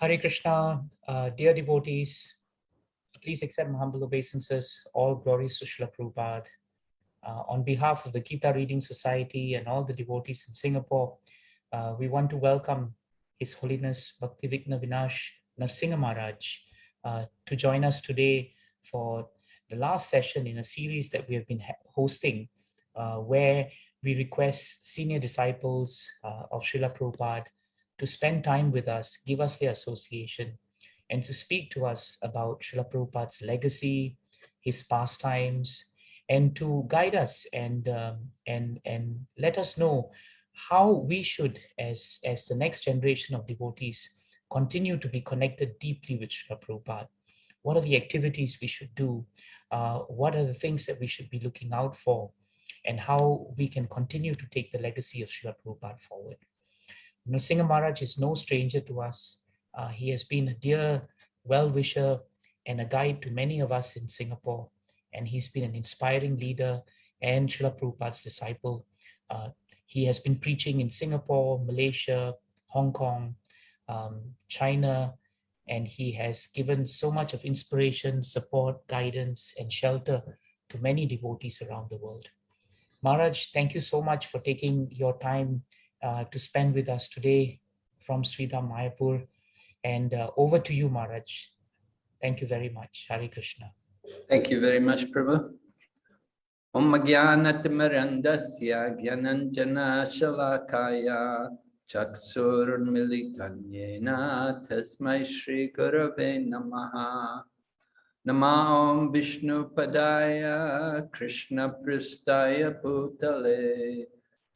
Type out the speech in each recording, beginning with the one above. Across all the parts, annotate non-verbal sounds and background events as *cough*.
Hare Krishna, uh, dear devotees, please accept my humble obeisances. All glories to Srila Prabhupada. Uh, on behalf of the Gita Reading Society and all the devotees in Singapore, uh, we want to welcome His Holiness Bhaktivigna Vinash Narsingha Maharaj uh, to join us today for the last session in a series that we have been hosting, uh, where we request senior disciples uh, of Srila Prabhupada to spend time with us, give us their association, and to speak to us about Srila Prabhupada's legacy, his pastimes, and to guide us and, um, and, and let us know how we should, as, as the next generation of devotees, continue to be connected deeply with Srila Prabhupada. What are the activities we should do? Uh, what are the things that we should be looking out for? And how we can continue to take the legacy of Srila Prabhupada forward. Narsingha Maharaj is no stranger to us. Uh, he has been a dear well-wisher and a guide to many of us in Singapore. And he's been an inspiring leader and Srila Prabhupada's disciple. Uh, he has been preaching in Singapore, Malaysia, Hong Kong, um, China, and he has given so much of inspiration, support, guidance, and shelter to many devotees around the world. Maharaj, thank you so much for taking your time uh, to spend with us today from Sridham Mayapur. And uh, over to you, Maharaj. Thank you very much. Hari Krishna. Thank you very much, Prabhu. Om Gyananjana Shalakaya Chaksurmilitanjena Tasmai Shri Gurave Namaha Nama Vishnu Padaya Krishna Pristaya Bhutale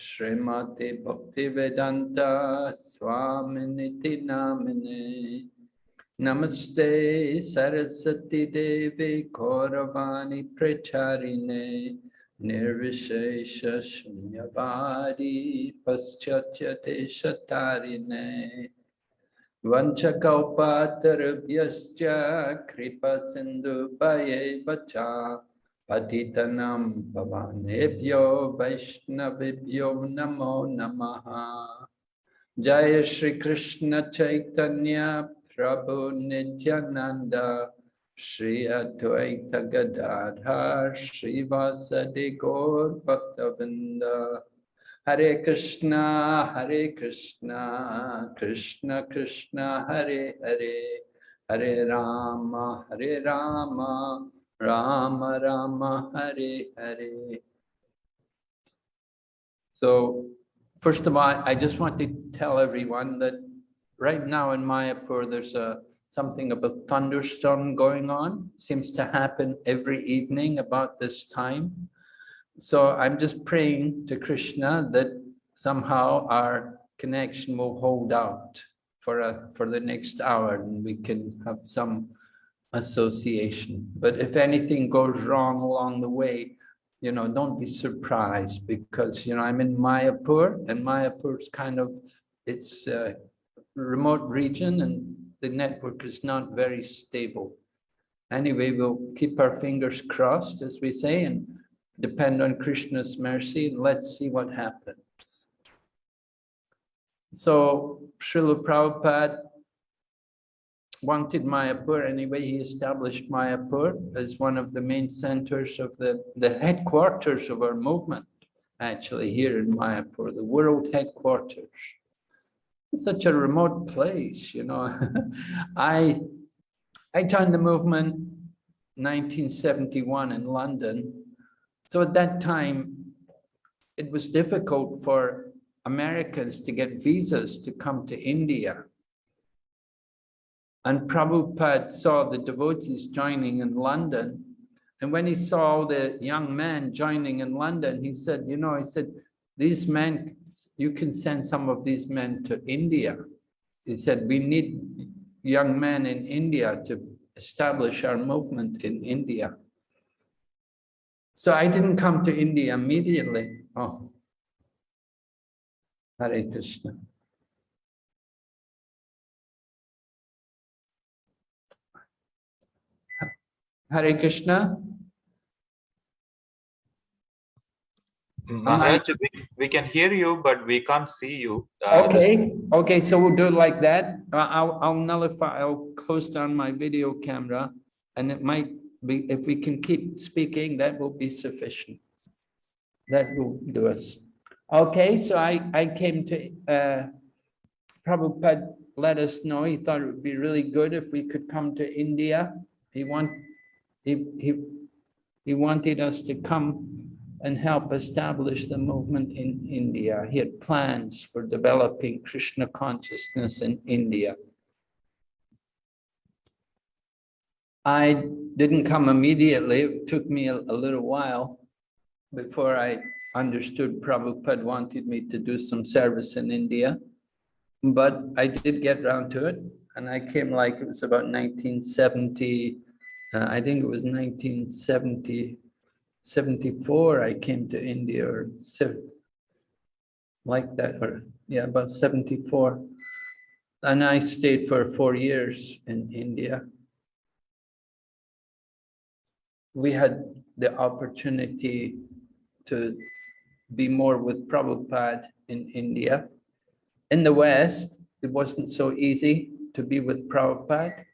Srimati Bhaktivedanta Swaminiti Namine Namaste Sarasati Devi Kauravani Pracharine Nirvishesha Shunyavadi Paschachate Shatarine Vanchakalpatarabhyascha Kripa Sindhu Bhaye Patitanam Bhavanebhyo Vaishnavibhyo Namo Namaha Jaya Shri Krishna Chaitanya Prabhu Nityananda Shri Advaita Gadadhar Shri Vasadi Gaur Bhaktavinda Hare Krishna Hare Krishna Krishna Krishna Hare Hare Hare Rama Hare Rama Rama Rama Hare Hare. So first of all, I just want to tell everyone that right now in Mayapur, there's a something of a thunderstorm going on. Seems to happen every evening about this time. So I'm just praying to Krishna that somehow our connection will hold out for a, for the next hour and we can have some association. But if anything goes wrong along the way, you know, don't be surprised because, you know, I'm in Mayapur and Mayapur is kind of, it's a remote region and the network is not very stable. Anyway, we'll keep our fingers crossed, as we say, and depend on Krishna's mercy, and let's see what happens. So, Srila Prabhupada wanted Mayapur anyway. He established Mayapur as one of the main centers of the, the headquarters of our movement, actually here in Mayapur, the world headquarters. Such a remote place, you know. *laughs* I, I joined the movement 1971 in London. So at that time, it was difficult for Americans to get visas to come to India and Prabhupada saw the devotees joining in London. And when he saw the young men joining in London, he said, you know, he said, these men, you can send some of these men to India. He said, we need young men in India to establish our movement in India. So I didn't come to India immediately. Oh, Hare Krishna. Hare Krishna. Maharaj, we, we can hear you, but we can't see you. Uh, Okay, okay, so we'll do it like that. I- I'll, I'll nullify, I'll close down my video camera. And it might be, if we can keep speaking, that will be sufficient. That will do us. Okay, so I, I came to, uh, Prabhupada let us know, he thought it would be really good if we could come to India. He want, he, he, he wanted us to come and help establish the movement in India. He had plans for developing Krishna consciousness in India. I didn't come immediately. It took me a, a little while before I understood Prabhupada wanted me to do some service in India. But I did get around to it and I came like, it was about 1970, uh, I think it was 1970, 74, I came to India or like that, or yeah, about 74. And I stayed for four years in India. We had the opportunity to be more with Prabhupada in India. In the West, it wasn't so easy to be with Prabhupada.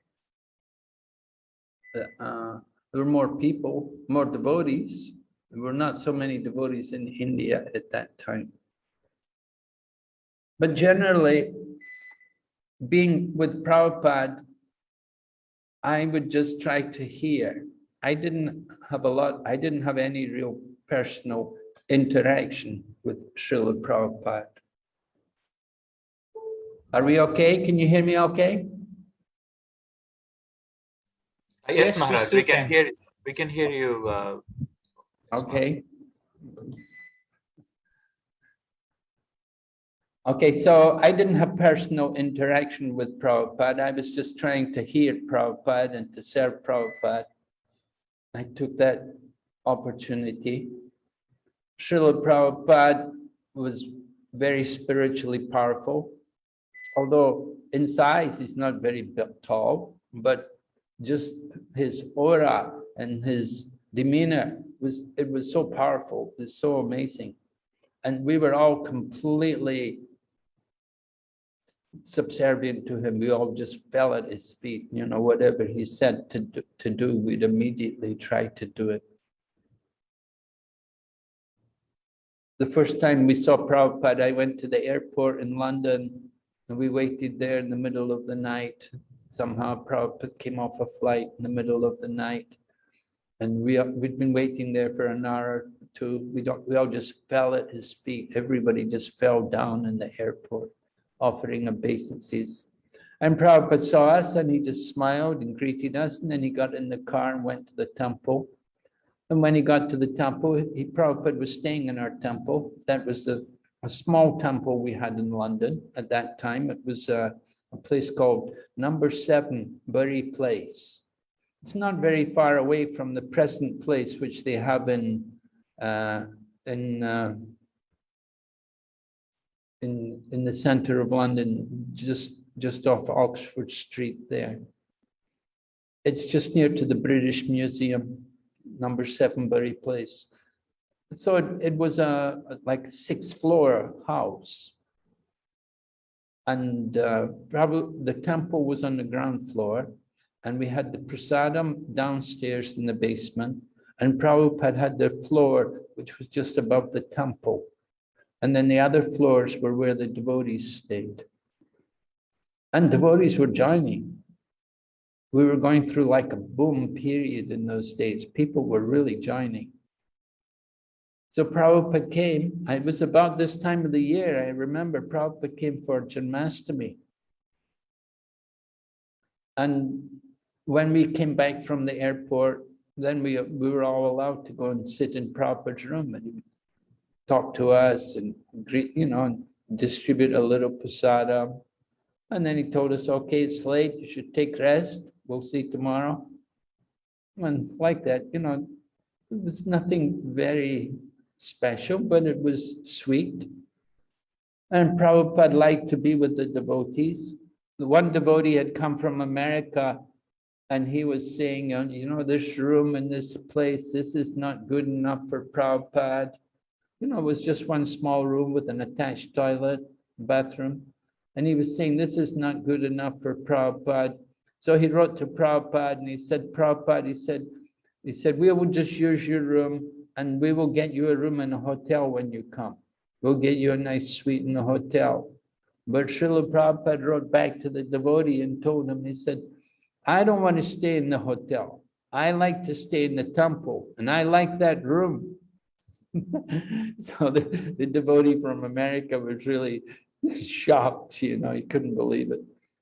Uh, there were more people, more devotees. There were not so many devotees in India at that time. But generally, being with Prabhupada, I would just try to hear. I didn't have a lot, I didn't have any real personal interaction with Srila Prabhupada. Are we okay? Can you hear me okay? Yes, Yes, we Maharaj, we can can. hear, we can hear you. uh, Okay. Okay, so I didn't have personal interaction with Prabhupada. I was just trying to hear Prabhupada and to serve Prabhupada. I took that opportunity. Srila Prabhupada was very spiritually powerful. Although in size, he's not very tall, but just his aura and his demeanor was, it was so powerful, it was so amazing. And we were all completely subservient to him. We all just fell at his feet, you know, whatever he said to, do- to do, we'd immediately try to do it. The first time we saw Prabhupada, I went to the airport in London and we waited there in the middle of the night. Somehow Prabhupada came off a flight in the middle of the night. And we, we'd been waiting there for an hour or two. We we all just fell at his feet. Everybody just fell down in the airport, offering obeisances. And Prabhupada saw us and he just smiled and greeted us. And then he got in the car and went to the temple. And when he got to the temple, he, Prabhupada was staying in our temple. That was a, a small temple we had in London at that time. It was a, a place called Number Seven Bury Place. It's not very far away from the present place which they have in uh, in uh, in in the center of London, just just off Oxford Street there. It's just near to the British Museum, number seven Bury Place. So it, it was a a like six floor house. And uh, probably the temple was on the ground floor and we had the prasadam downstairs in the basement, and Prabhupada had the floor, which was just above the temple. And then the other floors were where the devotees stayed. And devotees were joining. We were going through like a boom period in those days. People were really joining. So Prabhupada came, it was about this time of the year, I remember Prabhupada came for Janmashtami. And when we came back from the airport, then we, we were all allowed to go and sit in Prabhupada's room and talk to us and greet, you know, and distribute a little prasada. And then he told us, okay, it's late, you should take rest. We'll see tomorrow. And like that, you know, was nothing very special, but it was sweet. And Prabhupada liked to be with the devotees. The one devotee had come from America and he was saying, uh, you know, this room and this place, this is not good enough for Prabhupada. You know, it was just one small room with an attached toilet, bathroom. And he was saying, this is not good enough for Prabhupada. So he wrote to Prabhupada and he said, Prabhupada, he said, he said, we will just use your room and we will get you a room in a hotel when you come. We'll get you a nice suite in a hotel. But Srila Prabhupada wrote back to the devotee and told him, he said, I don't want to stay in the hotel. I like to stay in the temple and I like that room. *laughs* so the, the devotee from America was really *laughs* shocked, you know, he couldn't believe it.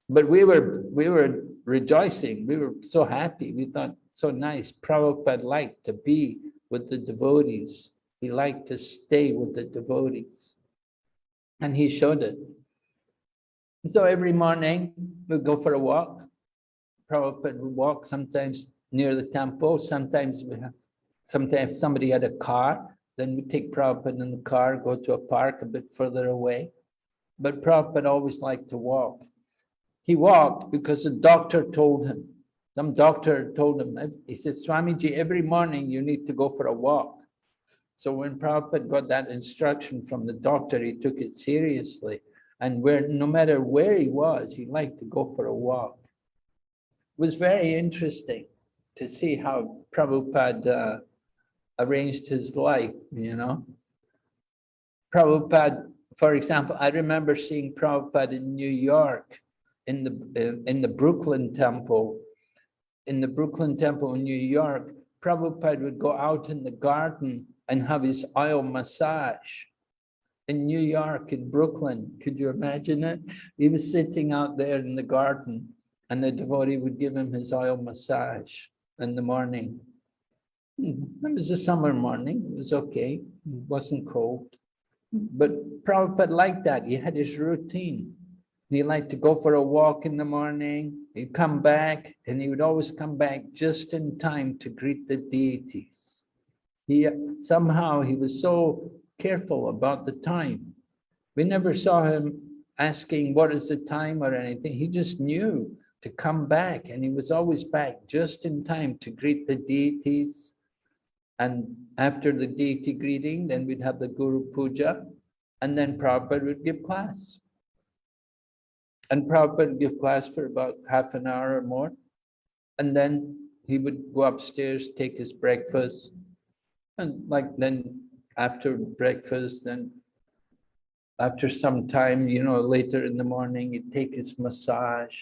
But we were we were rejoicing, we were so happy. We thought so nice. Prabhupada liked to be with the devotees. He liked to stay with the devotees. And he showed it. So every morning we'd go for a walk. Prabhupada would walk sometimes near the temple. Sometimes we have, sometimes somebody had a car, then we take Prabhupada in the car, go to a park a bit further away. But Prabhupada always liked to walk. He walked because the doctor told him. Some doctor told him, he said, Swamiji, every morning you need to go for a walk. So when Prabhupada got that instruction from the doctor, he took it seriously. And where no matter where he was, he liked to go for a walk. It was very interesting to see how Prabhupada uh, arranged his life, you know. Prabhupada, for example, I remember seeing Prabhupada in New York, in the uh, in the Brooklyn Temple, in the Brooklyn Temple in New York, Prabhupada would go out in the garden and have his oil massage. In New York, in Brooklyn, could you imagine it? He was sitting out there in the garden and the devotee would give him his oil massage in the morning. Hmm, It was a summer morning, it was okay, it wasn't cold. But Prabhupada liked that, he had his routine. He liked to go for a walk in the morning, he'd come back, and he would always come back just in time to greet the deities. He, somehow, he was so careful about the time. We never saw him asking what is the time or anything, he just knew to come back, and he was always back just in time to greet the deities. And after the deity greeting, then we'd have the Guru Puja, and then Prabhupada would give class. And Prabhupada would give class for about half an hour or more. And then he would go upstairs, take his breakfast. And like then after breakfast, then after some time, you know, later in the morning, he'd take his massage.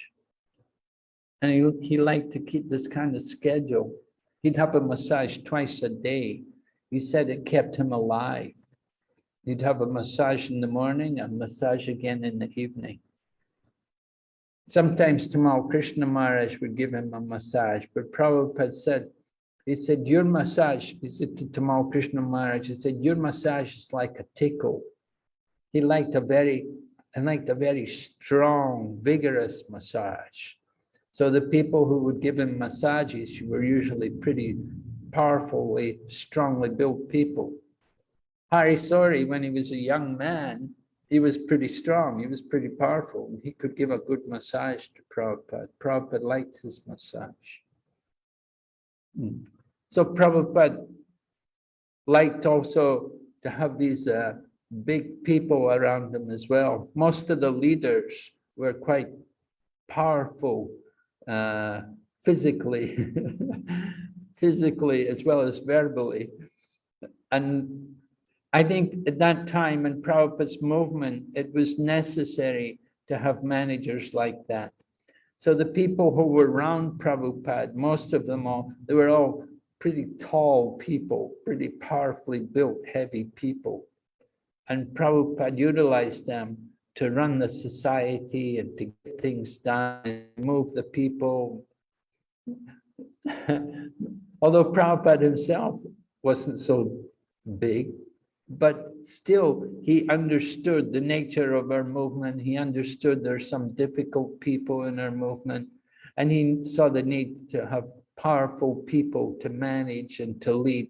And he, he liked to keep this kind of schedule. He'd have a massage twice a day. He said it kept him alive. He'd have a massage in the morning, a massage again in the evening. Sometimes Tamal Krishna Maharaj would give him a massage, but Prabhupada said, he said, your massage, he said to Tamal Krishna Maharaj, he said, your massage is like a tickle. He liked a very, he liked a very strong, vigorous massage. So the people who would give him massages were usually pretty powerfully, strongly built people. Hari Sauri, when he was a young man, he was pretty strong, he was pretty powerful. He could give a good massage to Prabhupada. Prabhupada liked his massage. Hmm. So Prabhupada liked also to have these uh, big people around him as well. Most of the leaders were quite powerful uh, physically, *laughs* physically as well as verbally. And I think at that time in Prabhupada's movement, it was necessary to have managers like that. So the people who were around Prabhupada, most of them all, they were all pretty tall people, pretty powerfully built, heavy people. And Prabhupada utilized them to run the society and to get things done, and move the people. *laughs* Although Prabhupada himself wasn't so big, but still he understood the nature of our movement. He understood there's some difficult people in our movement, and he saw the need to have powerful people to manage and to lead.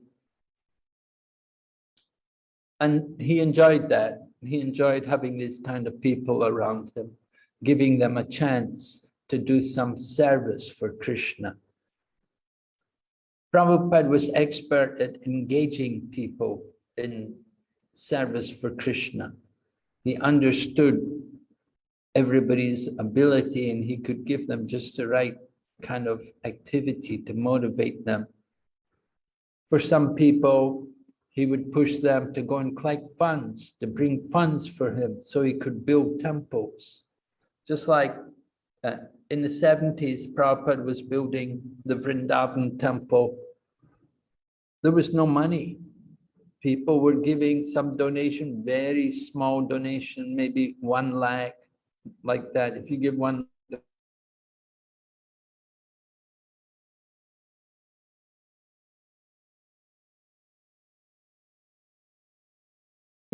And he enjoyed that. He enjoyed having these kind of people around him, giving them a chance to do some service for Krishna. Prabhupada was expert at engaging people in service for Krishna. He understood everybody's ability and he could give them just the right kind of activity to motivate them. For some people, he would push them to go and collect funds, to bring funds for him so he could build temples. Just like uh, in the 70s, Prabhupada was building the Vrindavan temple. There was no money. People were giving some donation, very small donation, maybe one lakh, like that. If you give one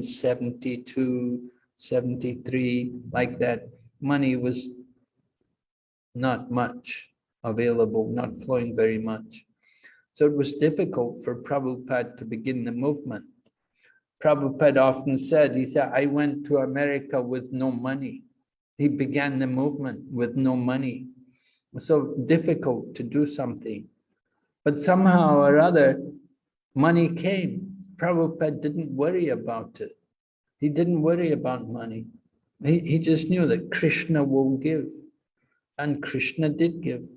72, 73, like that, money was not much available, not flowing very much. So it was difficult for Prabhupada to begin the movement. Prabhupada often said, he said, I went to America with no money. He began the movement with no money. So difficult to do something. But somehow or other, money came. Prabhupada didn't worry about it. He didn't worry about money. He, he just knew that Krishna will give. And Krishna did give.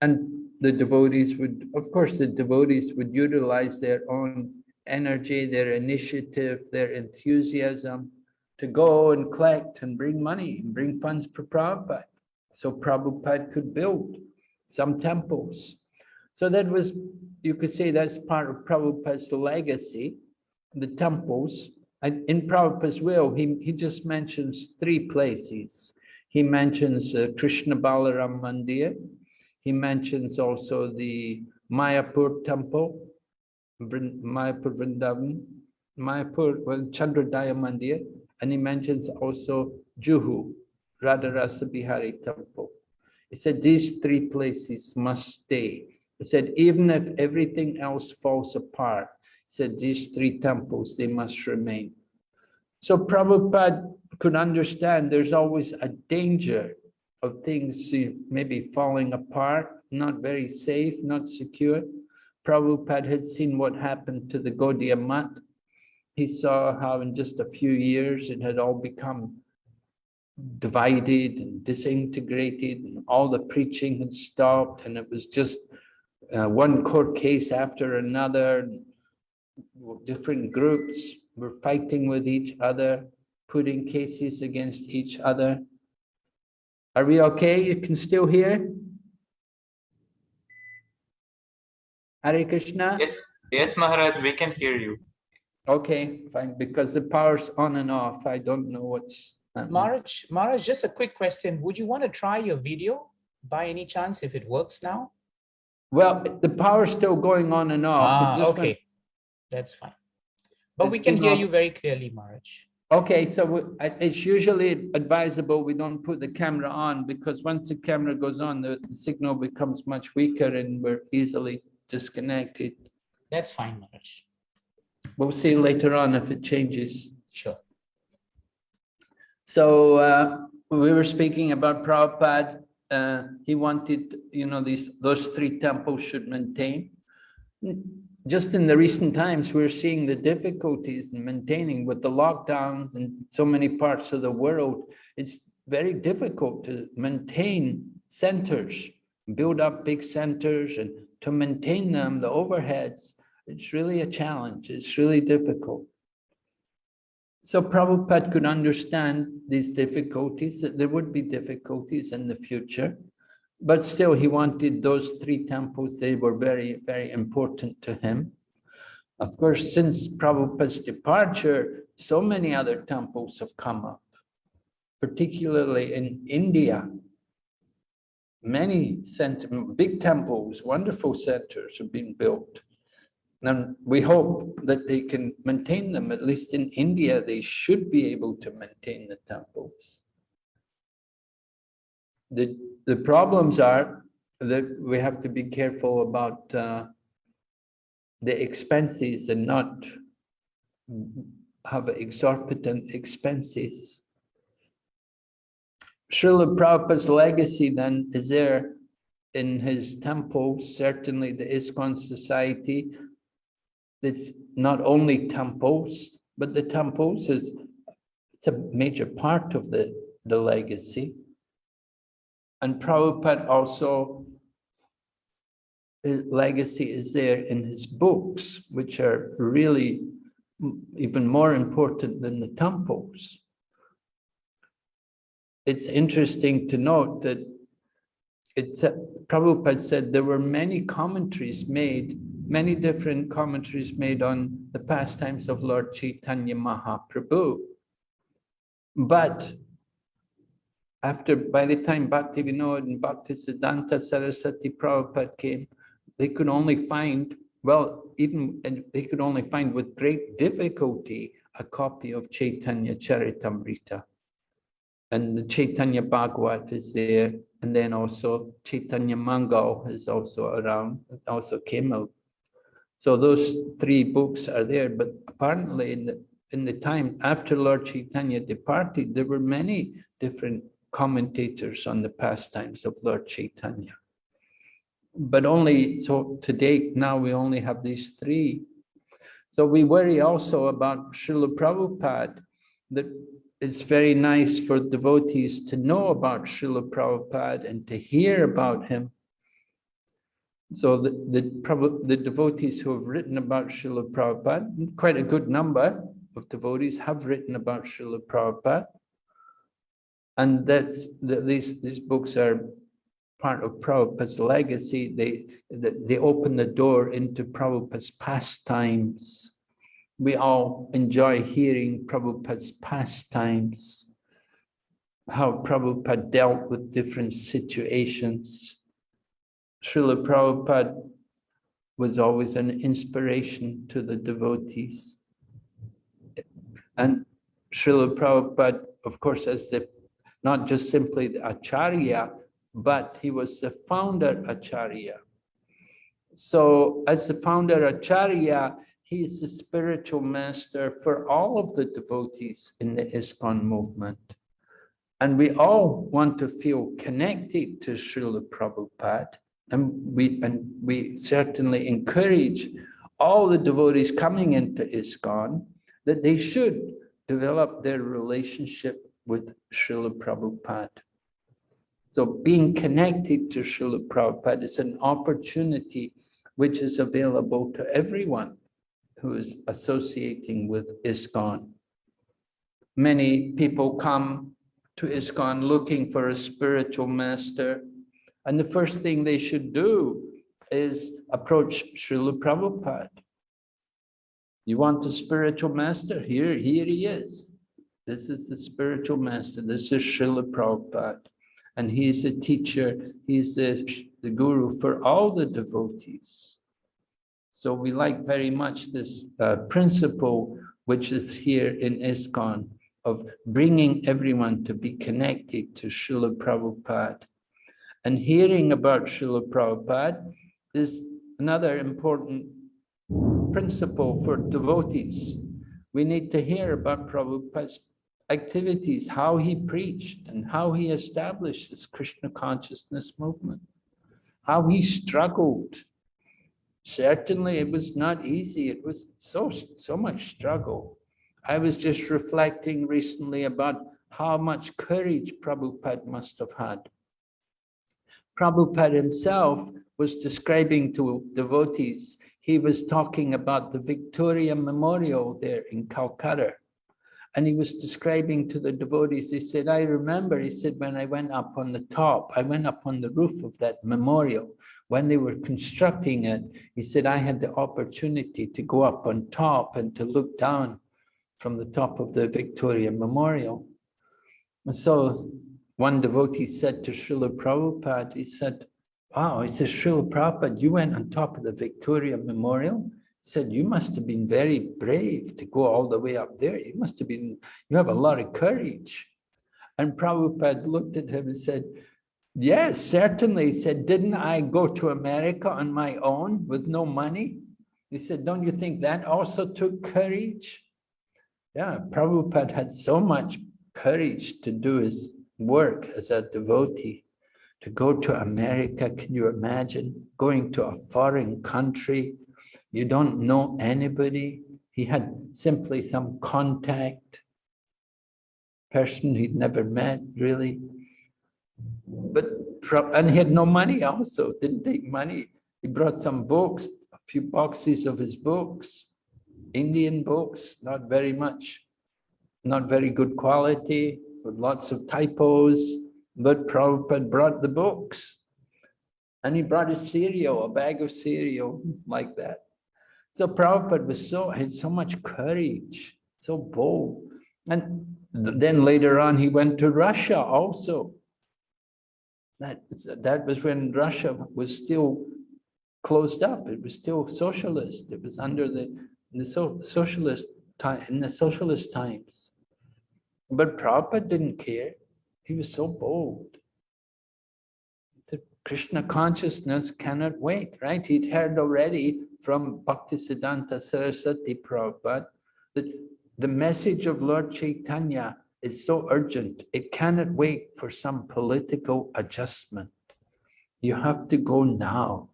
And the devotees would, of course, the devotees would utilize their own energy, their initiative, their enthusiasm to go and collect and bring money and bring funds for Prabhupada. So Prabhupada could build some temples. So that was, you could say that's part of Prabhupada's legacy, the temples. And In Prabhupada's will, he, he just mentions three places. He mentions uh, Krishna Balaram Mandir. He mentions also the Mayapur temple, Mayapur Vrindavan, Mayapur, well, Chandrodaya Mandir, and he mentions also Juhu, Radharasa Bihari temple. He said these three places must stay. He said even if everything else falls apart, he said these three temples, they must remain. So Prabhupada could understand there's always a danger of things maybe falling apart, not very safe, not secure. Prabhupada had seen what happened to the Gaudiya Math. He saw how in just a few years it had all become divided and disintegrated and all the preaching had stopped and it was just uh, one court case after another. Different groups were fighting with each other, putting cases against each other. Are we okay? You can still hear? Hare Krishna? Yes, yes, Maharaj, we can hear you. Okay, fine, because the power's on and off. I don't know what's. happening. Maharaj, Maharaj, just a quick question. Would you want to try your video by any chance if it works now? Well, the power's still going on and off. Ah, just went- okay, that's fine. But It's we can hear off. you very clearly, Maharaj. Okay, so it's usually advisable we don't put the camera on because once the camera goes on, the the signal becomes much weaker and we're easily disconnected. That's fine, Maharaj. We'll see later on if it changes. Sure. So uh, we were speaking about Prabhupada. uh, He wanted, you know, these, those three temples should maintain. Just in the recent times, we're seeing the difficulties in maintaining with the lockdowns in so many parts of the world. It's very difficult to maintain centers, build up big centers and to maintain them, the overheads. It's really a challenge. It's really difficult. So Prabhupada could understand these difficulties, that there would be difficulties in the future. But still, he wanted those three temples, they were very, very important to him. Of course, since Prabhupada's departure, so many other temples have come up, particularly in India. Many center, big temples, wonderful centers have been built. And we hope that they can maintain them, at least in India, they should be able to maintain the temples. The, the problems are that we have to be careful about uh, the expenses and not have exorbitant expenses. Srila Prabhupada's legacy then is there in his temples, certainly the ISKCON society, it's not only temples, but the temples is it's a major part of the, the legacy. And Prabhupada also, his legacy is there in his books, which are really even more important than the temples. It's interesting to note that it's, Prabhupada said there were many commentaries made, many different commentaries made on the pastimes of Lord Chaitanya Mahaprabhu. But after, by the time Bhakti Vinod and Bhakti Siddhanta Saraswati Prabhupada came, they could only find, well, even, they could only find with great difficulty a copy of Chaitanya Charitamrita. And the Chaitanya Bhagavat is there, and then also Chaitanya Mangal is also around, also came out. So those three books are there, but apparently in the, in the time after Lord Chaitanya departed, there were many different commentators on the pastimes of Lord Chaitanya. But only, so to date, now we only have these three. So we worry also about Srila Prabhupada, that it's very nice for devotees to know about Srila Prabhupada and to hear about him. So the, the, the devotees who have written about Srila Prabhupada, quite a good number of devotees have written about Srila Prabhupada. And that's, that these, these books are part of Prabhupada's legacy. They, they, they open the door into Prabhupada's pastimes. We all enjoy hearing Prabhupada's pastimes, how Prabhupada dealt with different situations. Srila Prabhupada was always an inspiration to the devotees. And Srila Prabhupada, of course, as the, not just simply the Acharya, but he was the founder Acharya. So as the founder Acharya, he is the spiritual master for all of the devotees in the ISKCON movement. And we all want to feel connected to Srila Prabhupada. And we, and we certainly encourage all the devotees coming into ISKCON that they should develop their relationship with Srila Prabhupada. So being connected to Srila Prabhupada is an opportunity which is available to everyone who is associating with ISKCON. Many people come to ISKCON looking for a spiritual master. And the first thing they should do is approach Srila Prabhupada. You want a spiritual master? Here, here he is. This is the spiritual master. This is Srila Prabhupada. And he's a teacher, he's the, the guru for all the devotees. So we like very much this uh, principle, which is here in ISKCON, of bringing everyone to be connected to Srila Prabhupada. And hearing about Srila Prabhupada is another important principle for devotees. We need to hear about Prabhupada's activities, how he preached and how he established this Krishna consciousness movement, how he struggled. Certainly it was not easy. It was so, so much struggle. I was just reflecting recently about how much courage Prabhupada must have had. Prabhupada himself was describing to devotees, he was talking about the Victoria Memorial there in Calcutta. And he was describing to the devotees, he said, I remember, he said, when I went up on the top, I went up on the roof of that memorial. When they were constructing it, he said, I had the opportunity to go up on top and to look down from the top of the Victoria Memorial. And so one devotee said to Srila Prabhupada, he said, wow, he said, Srila Prabhupada, you went on top of the Victoria Memorial? Said, you must have been very brave to go all the way up there. You must have been, you have a lot of courage. And Prabhupada looked at him and said, yes, certainly. He said, didn't I go to America on my own with no money? He said, don't you think that also took courage? Yeah, Prabhupada had so much courage to do his work as a devotee. To go to America, can you imagine? Going to a foreign country, You don't know anybody. He had simply some contact person he'd never met, really. But, and he had no money also, didn't take money. He brought some books, a few boxes of his books, Indian books, not very much, not very good quality, with lots of typos, but Prabhupada brought the books. And he brought his cereal, a bag of cereal like that. So Prabhupada was so, had so much courage, so bold. And th- then later on, he went to Russia also. That, that was when Russia was still closed up. It was still socialist. It was under the, the so, socialist time, in the socialist times. But Prabhupada didn't care. He was so bold. Krishna consciousness cannot wait, right? He'd heard already from Bhaktisiddhanta Saraswati Prabhupada that the message of Lord Chaitanya is so urgent, it cannot wait for some political adjustment. You have to go now.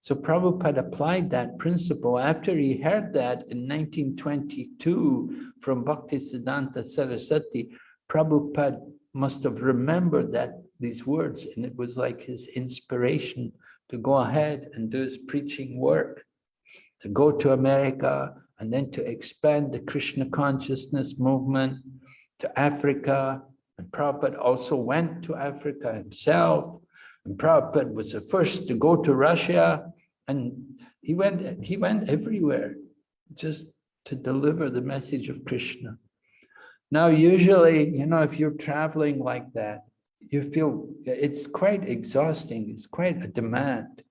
So Prabhupada applied that principle after he heard that in 1922 from Bhaktisiddhanta Saraswati. Prabhupada must have remembered that these words and it was like his inspiration to go ahead and do his preaching work, to go to America and then to expand the Krishna consciousness movement to Africa. And Prabhupada also went to Africa himself. And Prabhupada was the first to go to Russia. And he went, he went everywhere just to deliver the message of Krishna. Now, usually, you know, if you're traveling like that, you feel it's quite exhausting. It's quite a demand.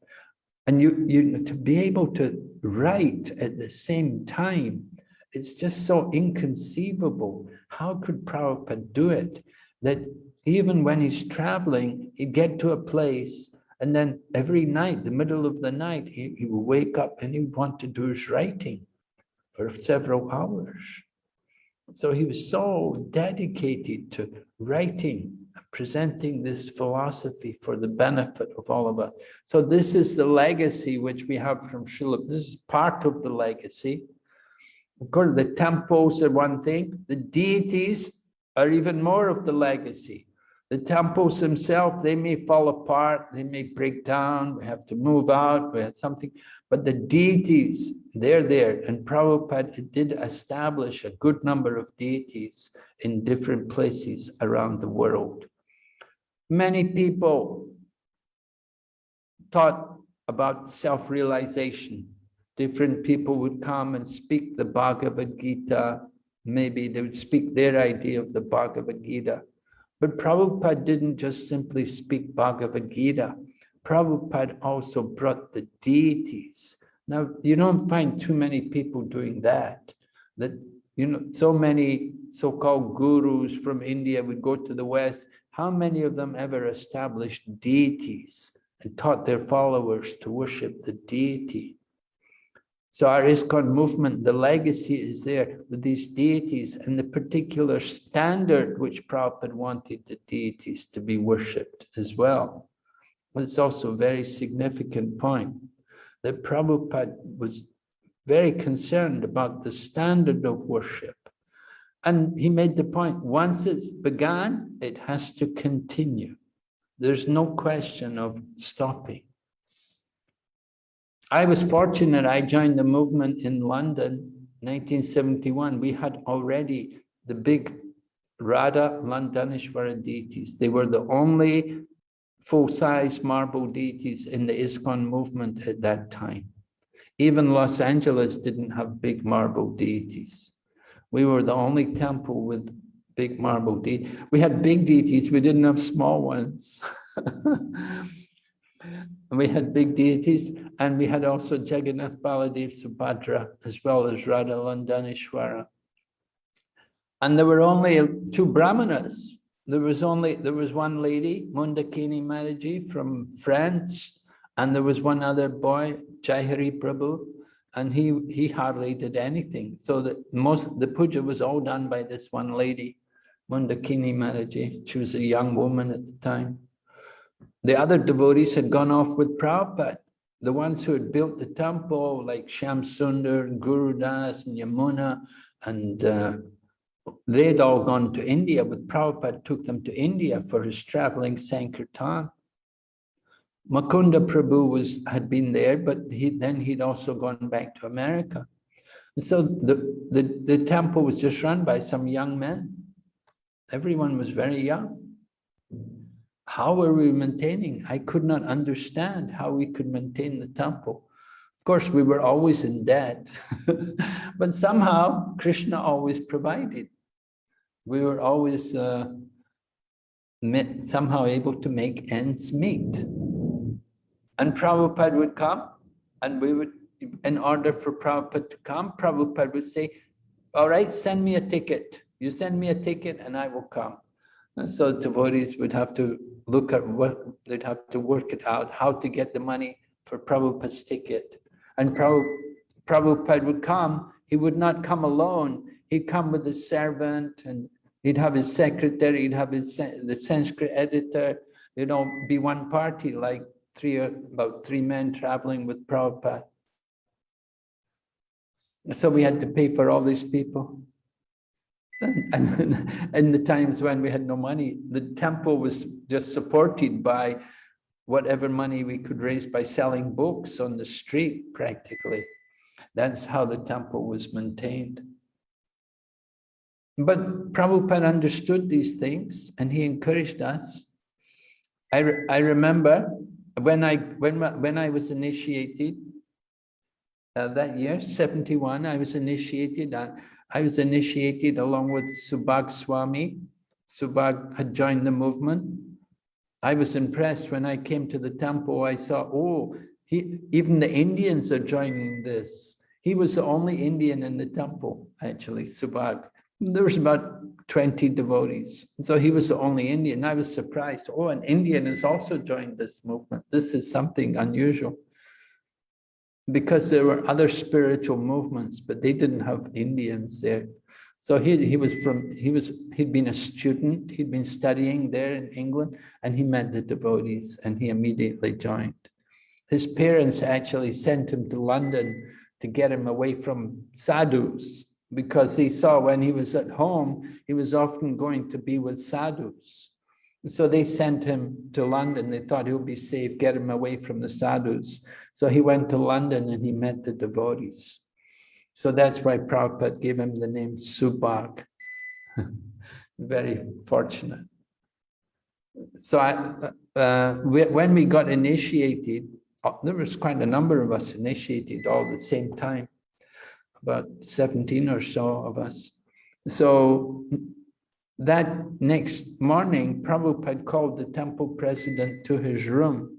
And you, you to be able to write at the same time, it's just so inconceivable. How could Prabhupada do it? That even when he's traveling, he'd get to a place and then every night, the middle of the night, he, he would wake up and he'd want to do his writing for several hours. So he was so dedicated to writing, presenting this philosophy for the benefit of all of us. So this is the legacy which we have from Srila. This is part of the legacy. Of course, the temples are one thing. The deities are even more of the legacy. The temples themselves, they may fall apart, they may break down, we have to move out, we have something, but the deities, they're there. And Prabhupada did establish a good number of deities in different places around the world. Many people taught about self-realization. Different people would come and speak the Bhagavad Gita. Maybe they would speak their idea of the Bhagavad Gita. But Prabhupada didn't just simply speak Bhagavad Gita. Prabhupada also brought the deities. Now, you don't find too many people doing that. That, you know, so many so-called gurus from India would go to the West. How many of them ever established deities and taught their followers to worship the deity? So our ISKCON movement, the legacy is there with these deities and the particular standard which Prabhupada wanted the deities to be worshipped as well. It's also a very significant point that Prabhupada was very concerned about the standard of worship. And he made the point, once it's begun, it has to continue. There's no question of stopping. I was fortunate, I joined the movement in London, 1971. We had already the big Radha Londonishwara deities. They were the only full-size marble deities in the ISKCON movement at that time. Even Los Angeles didn't have big marble deities. We were the only temple with big marble deities. We had big deities, we didn't have small ones. *laughs* we had big deities, and we had also Jagannath Baladev Subhadra, as well as Radha Londonishwara. And there were only two brahmanas. There was only, there was one lady, Mundakini Mataji from France, and there was one other boy, Jaihari Prabhu, and he, he hardly did anything. So that most, the puja was all done by this one lady, Mundakini Mataji. She was a young woman at the time. The other devotees had gone off with Prabhupada. the ones who had built the temple, like Shyam Sundar, and Guru Das, and Yamuna, and uh, they'd all gone to India, but Prabhupada took them to India for his traveling Sankirtan. Mukunda Prabhu was, had been there, but he, then he'd also gone back to America. And so the, the, the temple was just run by some young men. Everyone was very young. How were we maintaining? I could not understand how we could maintain the temple. Of course, we were always in debt, *laughs* but somehow Krishna always provided. We were always uh, somehow able to make ends meet. And Prabhupada would come and we would, in order for Prabhupada to come, Prabhupada would say, all right, send me a ticket. You send me a ticket and I will come. And so devotees would have to look at what, they'd have to work it out, how to get the money for Prabhupada's ticket. And Prabhupada would come, he would not come alone. He'd come with a servant and he'd have his secretary, he'd have his, the Sanskrit editor, you know, be one party like three, about three men traveling with Prabhupada. So we had to pay for all these people. And *laughs* in the times when we had no money, the temple was just supported by whatever money we could raise by selling books on the street, practically. That's how the temple was maintained. But Prabhupada understood these things and he encouraged us. I, re I remember when I, when, when I was initiated uh, that year, 71, I was initiated. Uh, I was initiated along with Subhag Swami. Subhag had joined the movement. I was impressed when I came to the temple. I saw, oh, he, even the Indians are joining this. He was the only Indian in the temple, actually, Subhag. There was about 20 devotees. So he was the only Indian. I was surprised. Oh, an Indian has also joined this movement. This is something unusual because there were other spiritual movements, but they didn't have Indians there. So he, he was from, he was, he'd been a student, he'd been studying there in England, and he met the devotees and he immediately joined. His parents actually sent him to London to get him away from sadhus, because he saw when he was at home, he was often going to be with sadhus. So they sent him to London. They thought he'll be safe, get him away from the sadhus. So he went to London and he met the devotees. So that's why Prabhupada gave him the name Subhag. *laughs* Very fortunate. So I, uh, when we got initiated, uh, there was quite a number of us initiated all at the same time, about 17 or so of us. So that next morning, Prabhupada called the temple president to his room.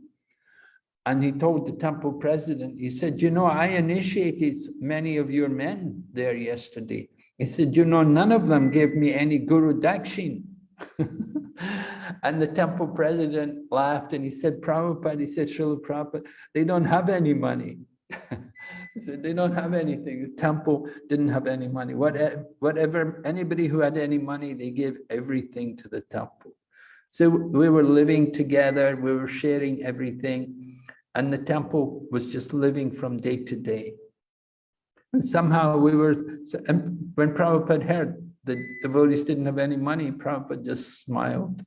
And he told the temple president, he said, you know, I initiated many of your men there yesterday. He said, you know, none of them gave me any Guru Dakshin. *laughs* and the temple president laughed and he said, Prabhupada, he said, Srila Prabhupada, they don't have any money. *laughs* said they don't have anything. The temple didn't have any money. Whatever, whatever, anybody who had any money, they gave everything to the temple. So we were living together, we were sharing everything, and the temple was just living from day to day. And somehow we were, and when Prabhupada heard the devotees didn't have any money, Prabhupada just smiled.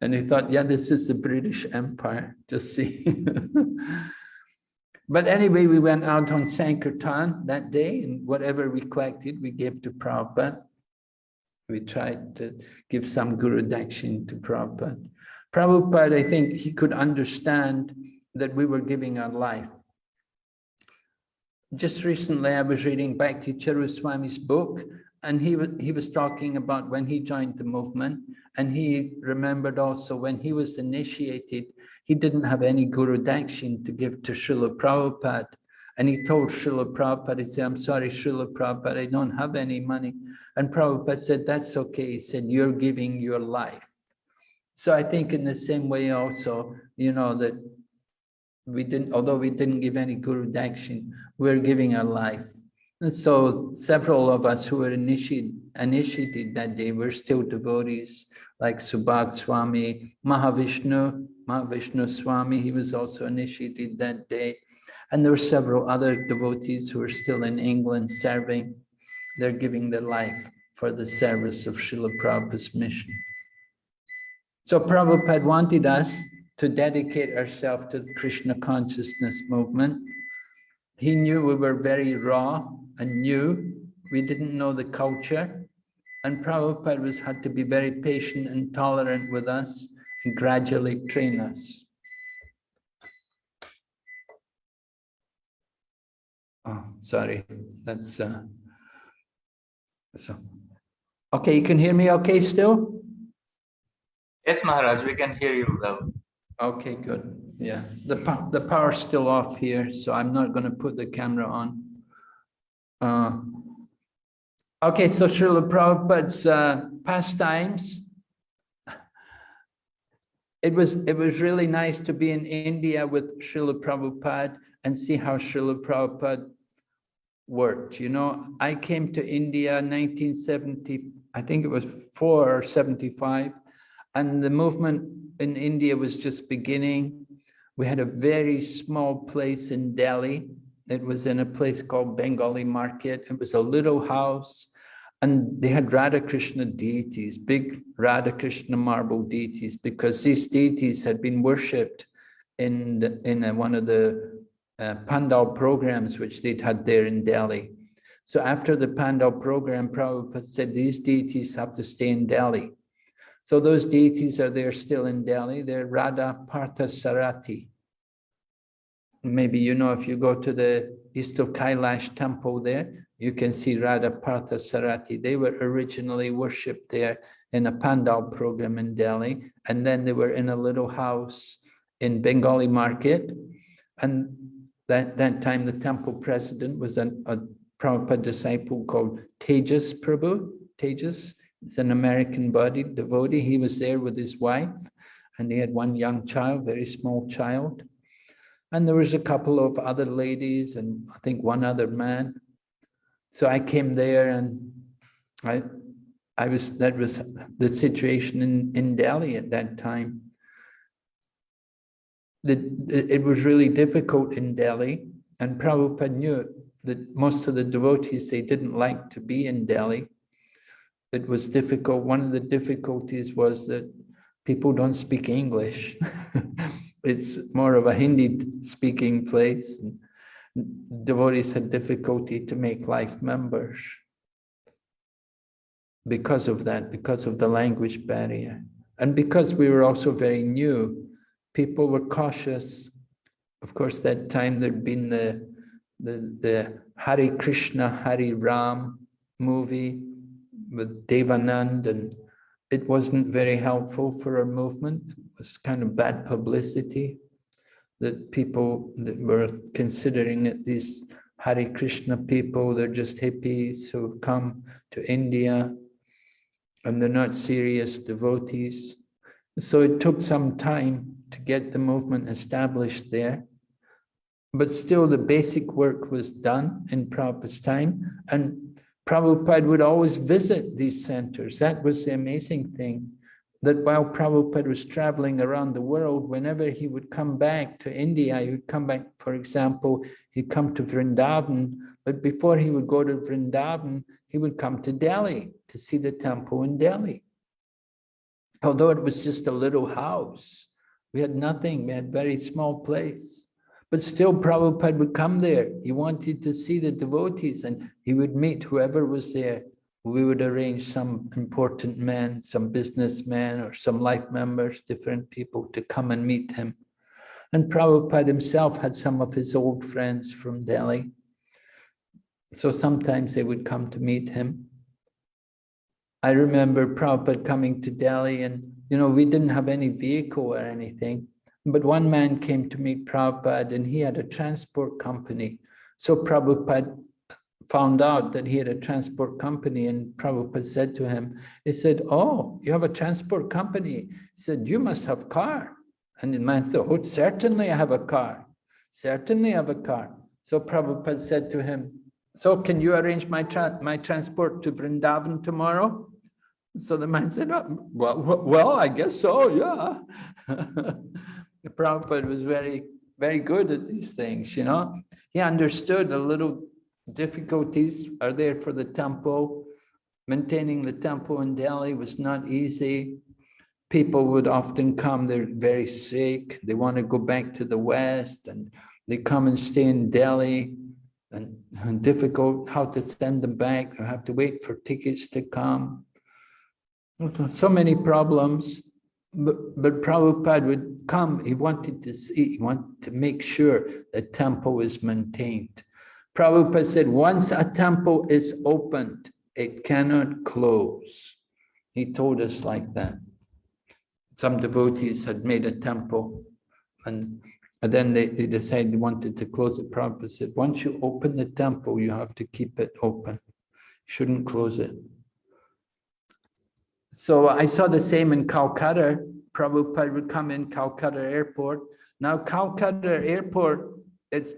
And he thought, yeah, this is the British Empire, just see. *laughs* But anyway, we went out on Sankirtan that day and whatever we collected, we gave to Prabhupada. We tried to give some Guru Dakshin to Prabhupada. Prabhupada, I think he could understand that we were giving our life. Just recently, I was reading Bhakti Charu Swami's book, and he, he was talking about when he joined the movement, and he remembered also when he was initiated, he didn't have any Guru Dakshin to give to Srila Prabhupada. And he told Srila Prabhupada, he said, I'm sorry, Srila Prabhupada, I don't have any money. And Prabhupada said, that's okay. He said, you're giving your life. So I think in the same way also, you know, that we didn't, although we didn't give any Guru Dakshin, we're giving our life. And so several of us who were initiated, initiated that day were still devotees, like Subhag Swami, Mahavishnu, Mahavishnu Swami, he was also initiated that day. And there were several other devotees who are still in England serving. They're giving their life for the service of Srila Prabhupada's mission. So Prabhupada wanted us to dedicate ourselves to the Krishna consciousness movement. He knew we were very raw and new. We didn't know the culture. And Prabhupada was, had to be very patient and tolerant with us gradually train us. Oh, sorry, that's uh, so. Okay, you can hear me okay still? Yes, Maharaj, we can hear you well. Okay, good. Yeah, the the power's still off here, so I'm not going to put the camera on. Uh, okay, so Srila Prabhupada's uh, pastimes. It was it was really nice to be in India with Srila Prabhupada and see how Srila Prabhupada worked. You know, I came to India 1970, I think it was four or 75, and the movement in India was just beginning. We had a very small place in Delhi. It was in a place called Bengali Market. It was a little house and they had Radha Krishna deities, big Radha Krishna marble deities, because these deities had been worshipped in, the, in a, one of the uh, Pandal programs which they'd had there in Delhi. So after the Pandal program, Prabhupada said these deities have to stay in Delhi. So those deities are there still in Delhi. They're Radha Partha Sarati. Maybe you know if you go to the east of Kailash temple there, you can see Radha Partha Sarati. They were originally worshipped there in a Pandal program in Delhi. And then they were in a little house in Bengali market. And that, that time the temple president was an, a Prabhupada disciple called Tejas Prabhu. Tejas, is an American body devotee. He was there with his wife and he had one young child, very small child. And there was a couple of other ladies and I think one other man. So I came there and I, I was, that was the situation in, in Delhi at that time. The, it was really difficult in Delhi and Prabhupada knew that most of the devotees, they didn't like to be in Delhi. It was difficult. One of the difficulties was that people don't speak English. *laughs* it's more of a Hindi speaking place. Devotees had difficulty to make life members because of that, because of the language barrier. And because we were also very new, people were cautious. Of course, that time there'd been the, the, the Hare Krishna, Hare Ram movie with Devanand, and it wasn't very helpful for our movement. It was kind of bad publicity that people that were considering it these Hare Krishna people, they're just hippies who have come to India and they're not serious devotees. So it took some time to get the movement established there. But still the basic work was done in Prabhupada's time and Prabhupada would always visit these centers. That was the amazing thing that while Prabhupada was traveling around the world, whenever he would come back to India, he would come back, for example, he'd come to Vrindavan, but before he would go to Vrindavan, he would come to Delhi to see the temple in Delhi. Although it was just a little house, we had nothing, we had very small place. But still Prabhupada would come there. He wanted to see the devotees and he would meet whoever was there we would arrange some important men, some businessmen or some life members, different people to come and meet him. And Prabhupada himself had some of his old friends from Delhi. So sometimes they would come to meet him. I remember Prabhupada coming to Delhi and, you know, we didn't have any vehicle or anything, but one man came to meet Prabhupada and he had a transport company. So Prabhupada found out that he had a transport company and Prabhupada said to him, he said, oh, you have a transport company. He said, you must have car. And the man said, oh, certainly I have a car. Certainly I have a car. So Prabhupada said to him, so can you arrange my, tra my transport to Vrindavan tomorrow? So the man said, oh, well, well, I guess so, yeah. the *laughs* Prabhupada was very very good at these things, you know? He understood a little difficulties are there for the temple. Maintaining the temple in Delhi was not easy. People would often come, they're very sick, they want to go back to the West and they come and stay in Delhi and, and *laughs* difficult how to send them back, you have to wait for tickets to come. So- many problems, but, but Prabhupada would come, he wanted to see, he wanted to make sure the temple is maintained. Prabhupada said, once a temple is opened, it cannot close. He told us like that. Some devotees had made a temple and, and then they, they decided they wanted to close it. Prabhupada said, once you open the temple, you have to keep it open. Shouldn't close it. So I saw the same in Calcutta. Prabhupada would come in Calcutta airport. Now Calcutta airport, it's,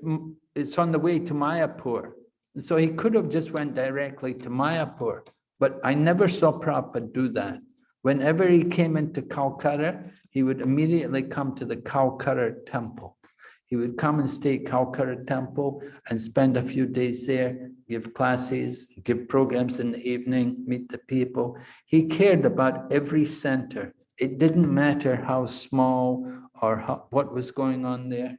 it's on the way to Mayapur. So he could have just went directly to Mayapur, but I never saw Prabhupada do that. Whenever he came into Calcutta, he would immediately come to the Calcutta temple. He would come and stay at Calcutta temple and spend a few days there, give classes, give programs in the evening, meet the people. He cared about every center. It didn't matter how small or how, what was going on there.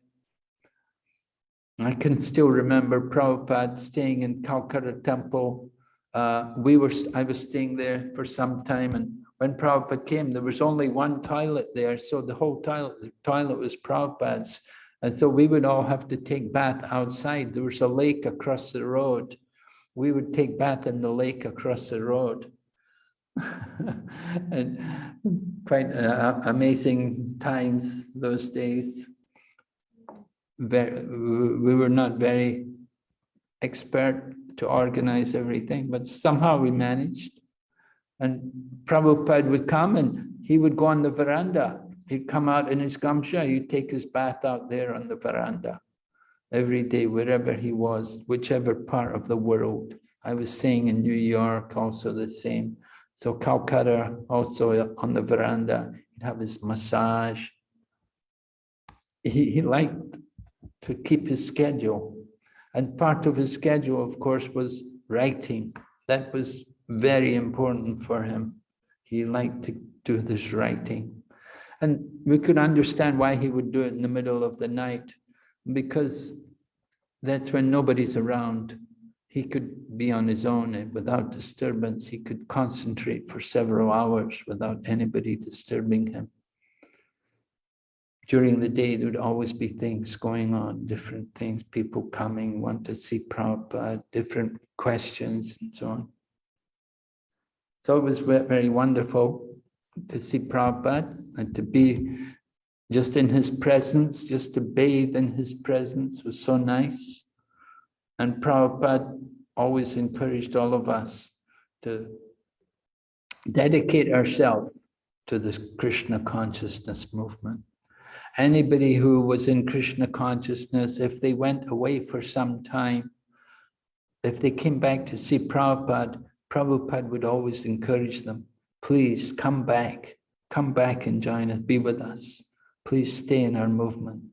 I can still remember Prabhupada staying in Calcutta temple. Uh, we were, I was staying there for some time and when Prabhupada came, there was only one toilet there. So the whole toilet, the toilet was Prabhupada's. And so we would all have to take bath outside. There was a lake across the road. We would take bath in the lake across the road. *laughs* and quite uh, amazing times those days. Very, we were not very expert to organize everything, but somehow we managed. And Prabhupada would come and he would go on the veranda. He'd come out in his gamcha, he'd take his bath out there on the veranda every day, wherever he was, whichever part of the world. I was staying in New York, also the same. So Calcutta, also on the veranda, he'd have his massage. He, he liked to keep his schedule. And part of his schedule, of course, was writing. That was very important for him. He liked to do this writing. And we could understand why he would do it in the middle of the night, because that's when nobody's around. He could be on his own and without disturbance. He could concentrate for several hours without anybody disturbing him. During the day, there would always be things going on, different things, people coming, want to see Prabhupada, different questions and so on. So it was very wonderful to see Prabhupada and to be just in his presence, just to bathe in his presence was so nice. And Prabhupada always encouraged all of us to dedicate ourselves to this Krishna consciousness movement. Anybody who was in Krishna consciousness, if they went away for some time, if they came back to see Prabhupada, Prabhupada would always encourage them, please come back, come back and join us, be with us. Please stay in our movement.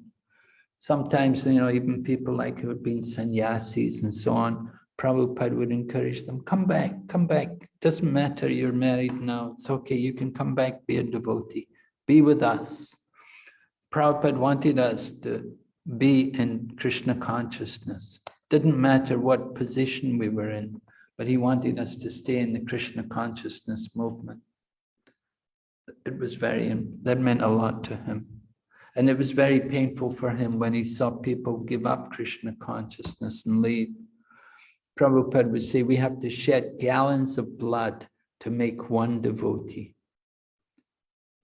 Sometimes, you know, even people like who had been sannyasis and so on, Prabhupada would encourage them, come back, come back. Doesn't matter, you're married now. It's okay, you can come back, be a devotee, be with us. Prabhupada wanted us to be in Krishna consciousness. Didn't matter what position we were in, but he wanted us to stay in the Krishna consciousness movement. It was very, that meant a lot to him. And it was very painful for him when he saw people give up Krishna consciousness and leave. Prabhupada would say, we have to shed gallons of blood to make one devotee.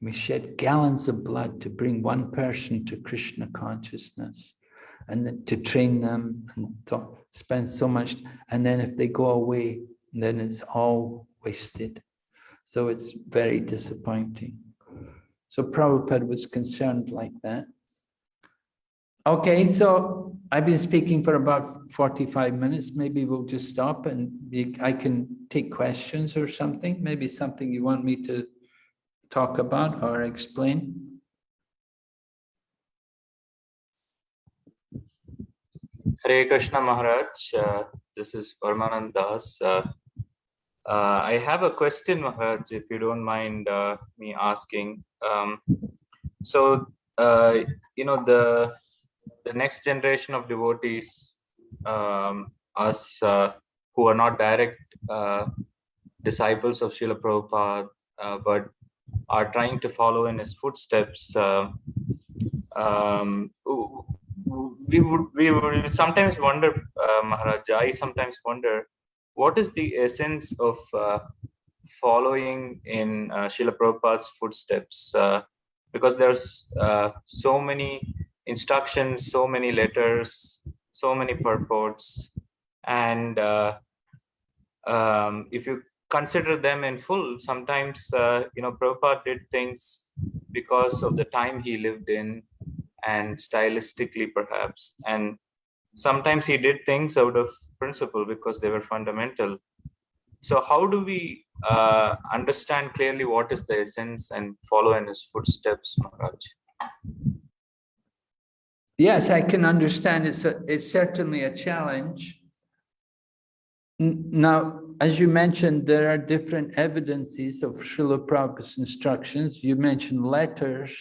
We shed gallons of blood to bring one person to Krishna consciousness and to train them and spend so much. And then if they go away, then it's all wasted. So it's very disappointing. So Prabhupada was concerned like that. Okay, so I've been speaking for about 45 minutes. Maybe we'll just stop and I can take questions or something. Maybe something you want me to talk about or explain. Hare Krishna Maharaj, uh, this is Parmanand Das. Uh, uh, I have a question, Maharaj, if you don't mind uh, me asking. Um, so, uh, you know, the the next generation of devotees, um, us uh, who are not direct disciples of Srila Prabhupada, but are trying to follow in his footsteps. Uh, um, we would we would sometimes wonder, uh, Maharaj. I sometimes wonder what is the essence of uh, following in uh, Prabhupada's footsteps? Uh, because there's uh, so many instructions, so many letters, so many purports, and uh, um, if you consider them in full, sometimes uh, you know Prabhupada did things because of the time he lived in and stylistically perhaps, and sometimes he did things out of principle because they were fundamental. So how do we uh, understand clearly what is the essence and follow in his footsteps, Maharaj? Yes, I can understand. It's, a, it's certainly a challenge. Now, as you mentioned, there are different evidences of Srila Prabhupada's instructions. You mentioned letters.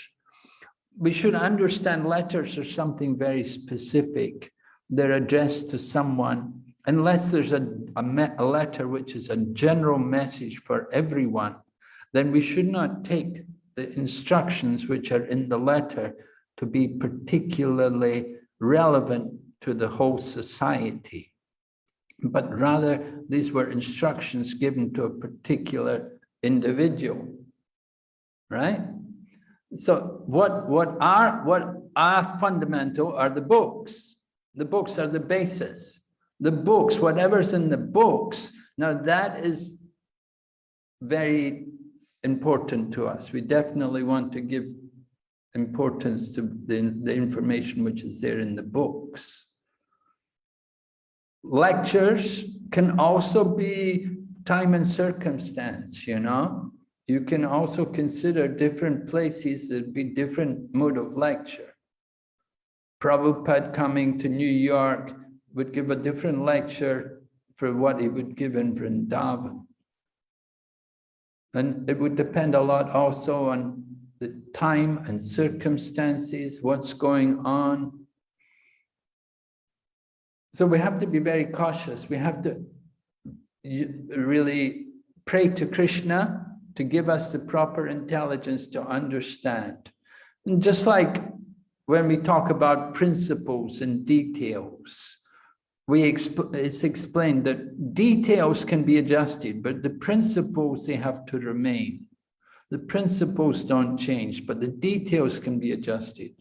We should understand letters are something very specific. They're addressed to someone, unless there's a, a, a letter which is a general message for everyone, then we should not take the instructions which are in the letter to be particularly relevant to the whole society. But rather, these were instructions given to a particular individual, right? So what, what are, what are fundamental are the books. The books are the basis. The books, whatever's in the books, now that is very important to us. We definitely want to give importance to the, the information which is there in the books. Lectures can also be time and circumstance, you know? You can also consider different places, there'd be different mode of lecture. Prabhupada coming to New York would give a different lecture for what he would give in Vrindavan. And it would depend a lot also on the time and circumstances, what's going on. So we have to be very cautious. We have to really pray to Krishna to give us the proper intelligence to understand. And just like when we talk about principles and details, we it's explained that details can be adjusted, but the principles, they have to remain. The principles don't change, but the details can be adjusted.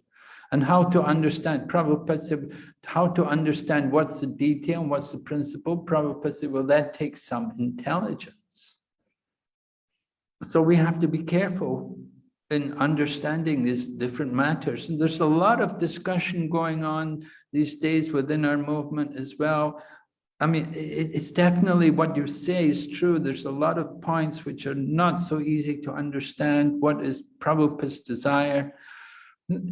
And how to understand, Prabhupada said, how to understand what's the detail and what's the principle, Prabhupada said, well, that takes some intelligence. So we have to be careful in understanding these different matters. And there's a lot of discussion going on these days within our movement as well. I mean, it's definitely what you say is true. There's a lot of points which are not so easy to understand. What is Prabhupada's desire?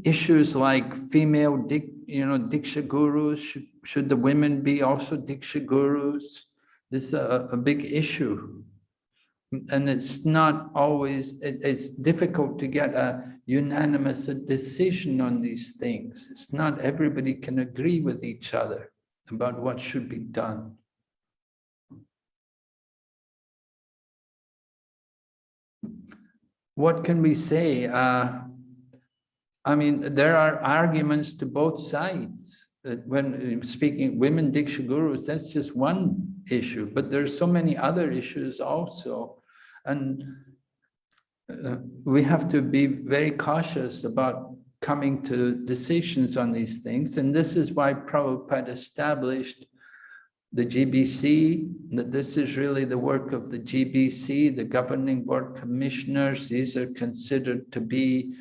Issues like female, dik, you know, Diksha gurus, should, should the women be also Diksha gurus? This is a, a big issue. And it's not always, it, it's difficult to get a unanimous decision on these things. It's not everybody can agree with each other about what should be done. What can we say? Uh, I mean, there are arguments to both sides. When uh, speaking women Diksha gurus, that's just one issue, but there's so many other issues also. And uh, we have to be very cautious about coming to decisions on these things. And this is why Prabhupada established the GBC, that this is really the work of the GBC, the governing board commissioners. These are considered to be,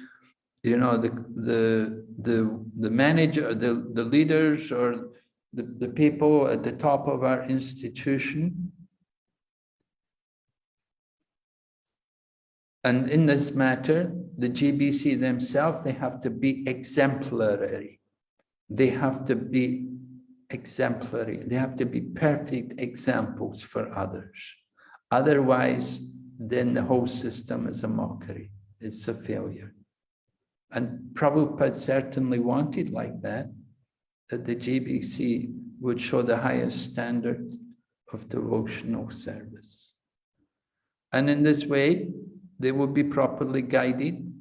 you know, the the the the manager, the the leaders, or the, the people at the top of our institution. And in this matter, the GBC themselves, they have to be exemplary. They have to be exemplary. They have to be perfect examples for others. Otherwise, then the whole system is a mockery. It's a failure. And Prabhupada certainly wanted like that, that the GBC would show the highest standard of devotional service. And in this way, they will be properly guided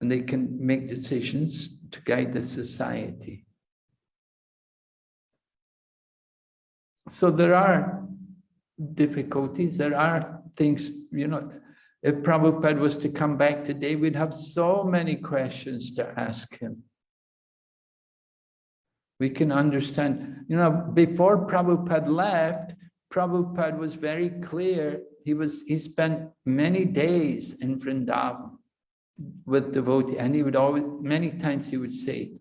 and they can make decisions to guide the society. So there are difficulties, there are things, you know, if Prabhupada was to come back today, we'd have so many questions to ask him. We can understand, you know, before Prabhupada left, Prabhupada was very clear. He was, he spent many days in Vrindavan with devotee, and he would always, many times he would say,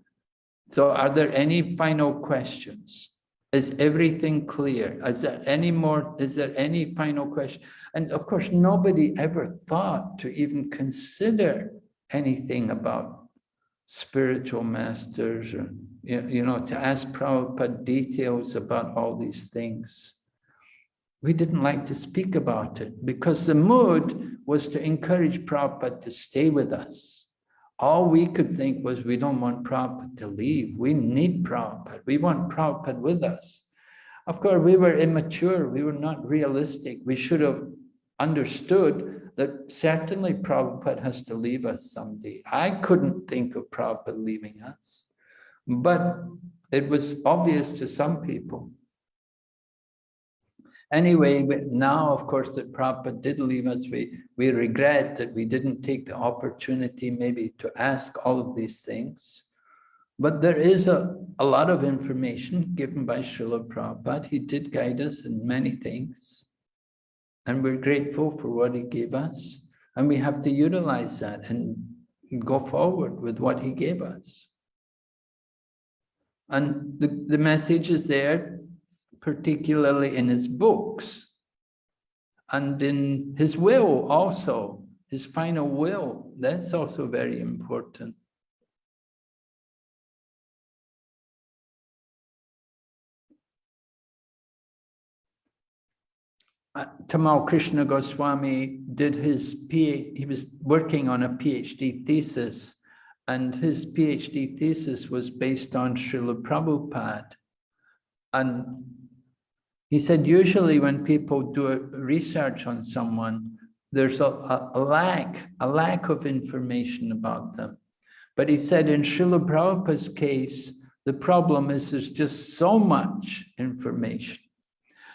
so are there any final questions? Is everything clear? Is there any more, is there any final question? And of course, nobody ever thought to even consider anything about spiritual masters or, you know, to ask Prabhupada details about all these things. We didn't like to speak about it because the mood was to encourage Prabhupada to stay with us. All we could think was we don't want Prabhupada to leave. We need Prabhupada. We want Prabhupada with us. Of course, we were immature. We were not realistic. We should have understood that certainly Prabhupada has to leave us someday. I couldn't think of Prabhupada leaving us, but it was obvious to some people. Anyway, now, of course, that Prabhupada did leave us, we, we regret that we didn't take the opportunity maybe to ask all of these things. But there is a, a lot of information given by Srila Prabhupada. He did guide us in many things. And we're grateful for what he gave us. And we have to utilize that and go forward with what he gave us. And the, the message is there, particularly in his books and in his will also, his final will. That's also very important. Uh, Tamal Krishna Goswami did his PhD, he was working on a PhD thesis, and his PhD thesis was based on Srila Prabhupada. And he said, usually when people do research on someone, there's a, a, a lack, a lack of information about them. But he said in Srila Prabhupada's case, the problem is there's just so much information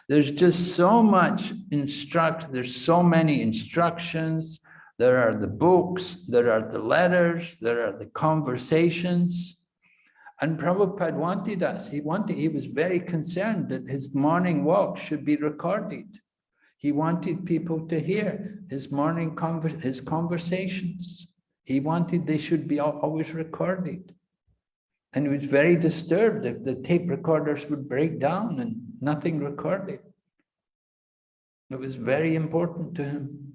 there's just so much instruct, there's so many instructions. There are the books, there are the letters, there are the conversations. And Prabhupada wanted us, he wanted, he was very concerned that his morning walk should be recorded. He wanted people to hear his morning conver his conversations. He wanted they should be always recorded. And he was very disturbed if the tape recorders would break down and nothing recorded. It was very important to him.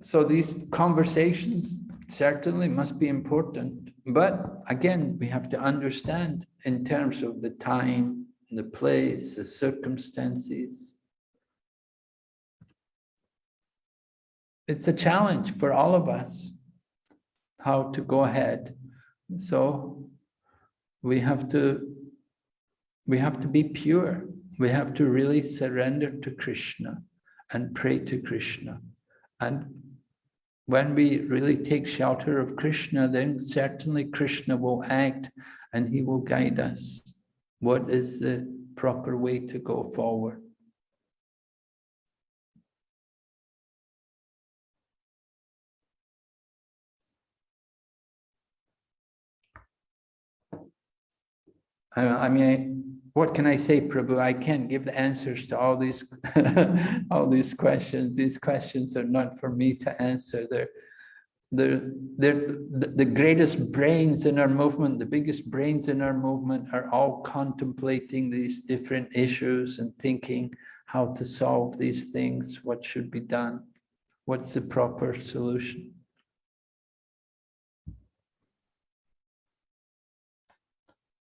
So these conversations certainly must be important. But again, we have to understand in terms of the time, the place, the circumstances. It's a challenge for all of us how to go ahead. So we have to we have to be pure. We have to really surrender to Krishna and pray to Krishna. And when we really take shelter of Krishna, then certainly Krishna will act and he will guide us. What is the proper way to go forward? I, mean, what can I say, Prabhu? I can't give the answers to all these *laughs* all these questions. These questions are not for me to answer. They're they're, they're the, the greatest brains in our movement, the biggest brains in our movement are all contemplating these different issues and thinking how to solve these things, what should be done, what's the proper solution.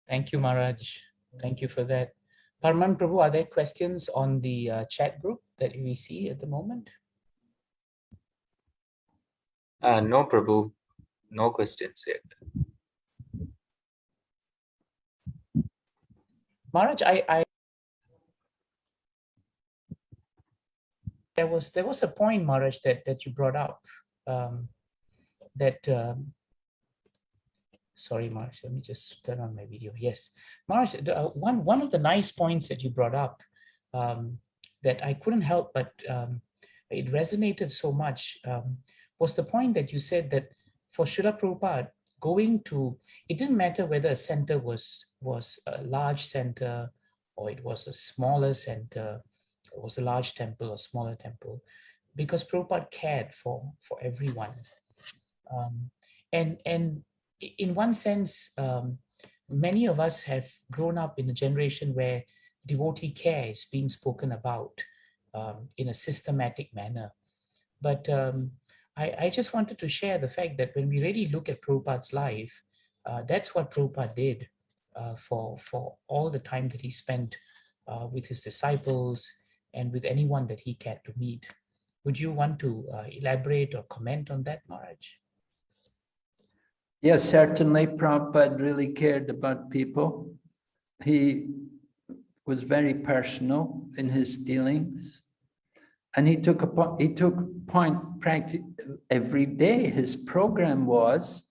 Thank you, Maharaj. Thank you for that. Parman Prabhu, are there questions on the uh, chat group that we see at the moment? Uh, no, Prabhu, no questions yet. Maharaj, I, I there was there was a point, Maharaj, that that you brought up um, that. Um, sorry, Maharaj, let me just turn on my video. Yes, the, uh, one one of the nice points that you brought up um, that I couldn't help but um, it resonated so much um, was the point that you said that for Srila Prabhupada, going to, it didn't matter whether a center was, was a large center or it was a smaller center, it was a large temple or smaller temple, because Prabhupada cared for, for everyone. Um, and, and in one sense, um, many of us have grown up in a generation where devotee care is being spoken about um, in a systematic manner. But um, I, I, just wanted to share the fact that when we really look at Prabhupada's life, uh, that's what Prabhupada did uh, for, for all the time that he spent uh, with his disciples and with anyone that he cared to meet. Would you want to uh, elaborate or comment on that, Maharaj? Yes, certainly Prabhupada really cared about people. He was very personal in his dealings. And he took a he took point practice every day. His program was,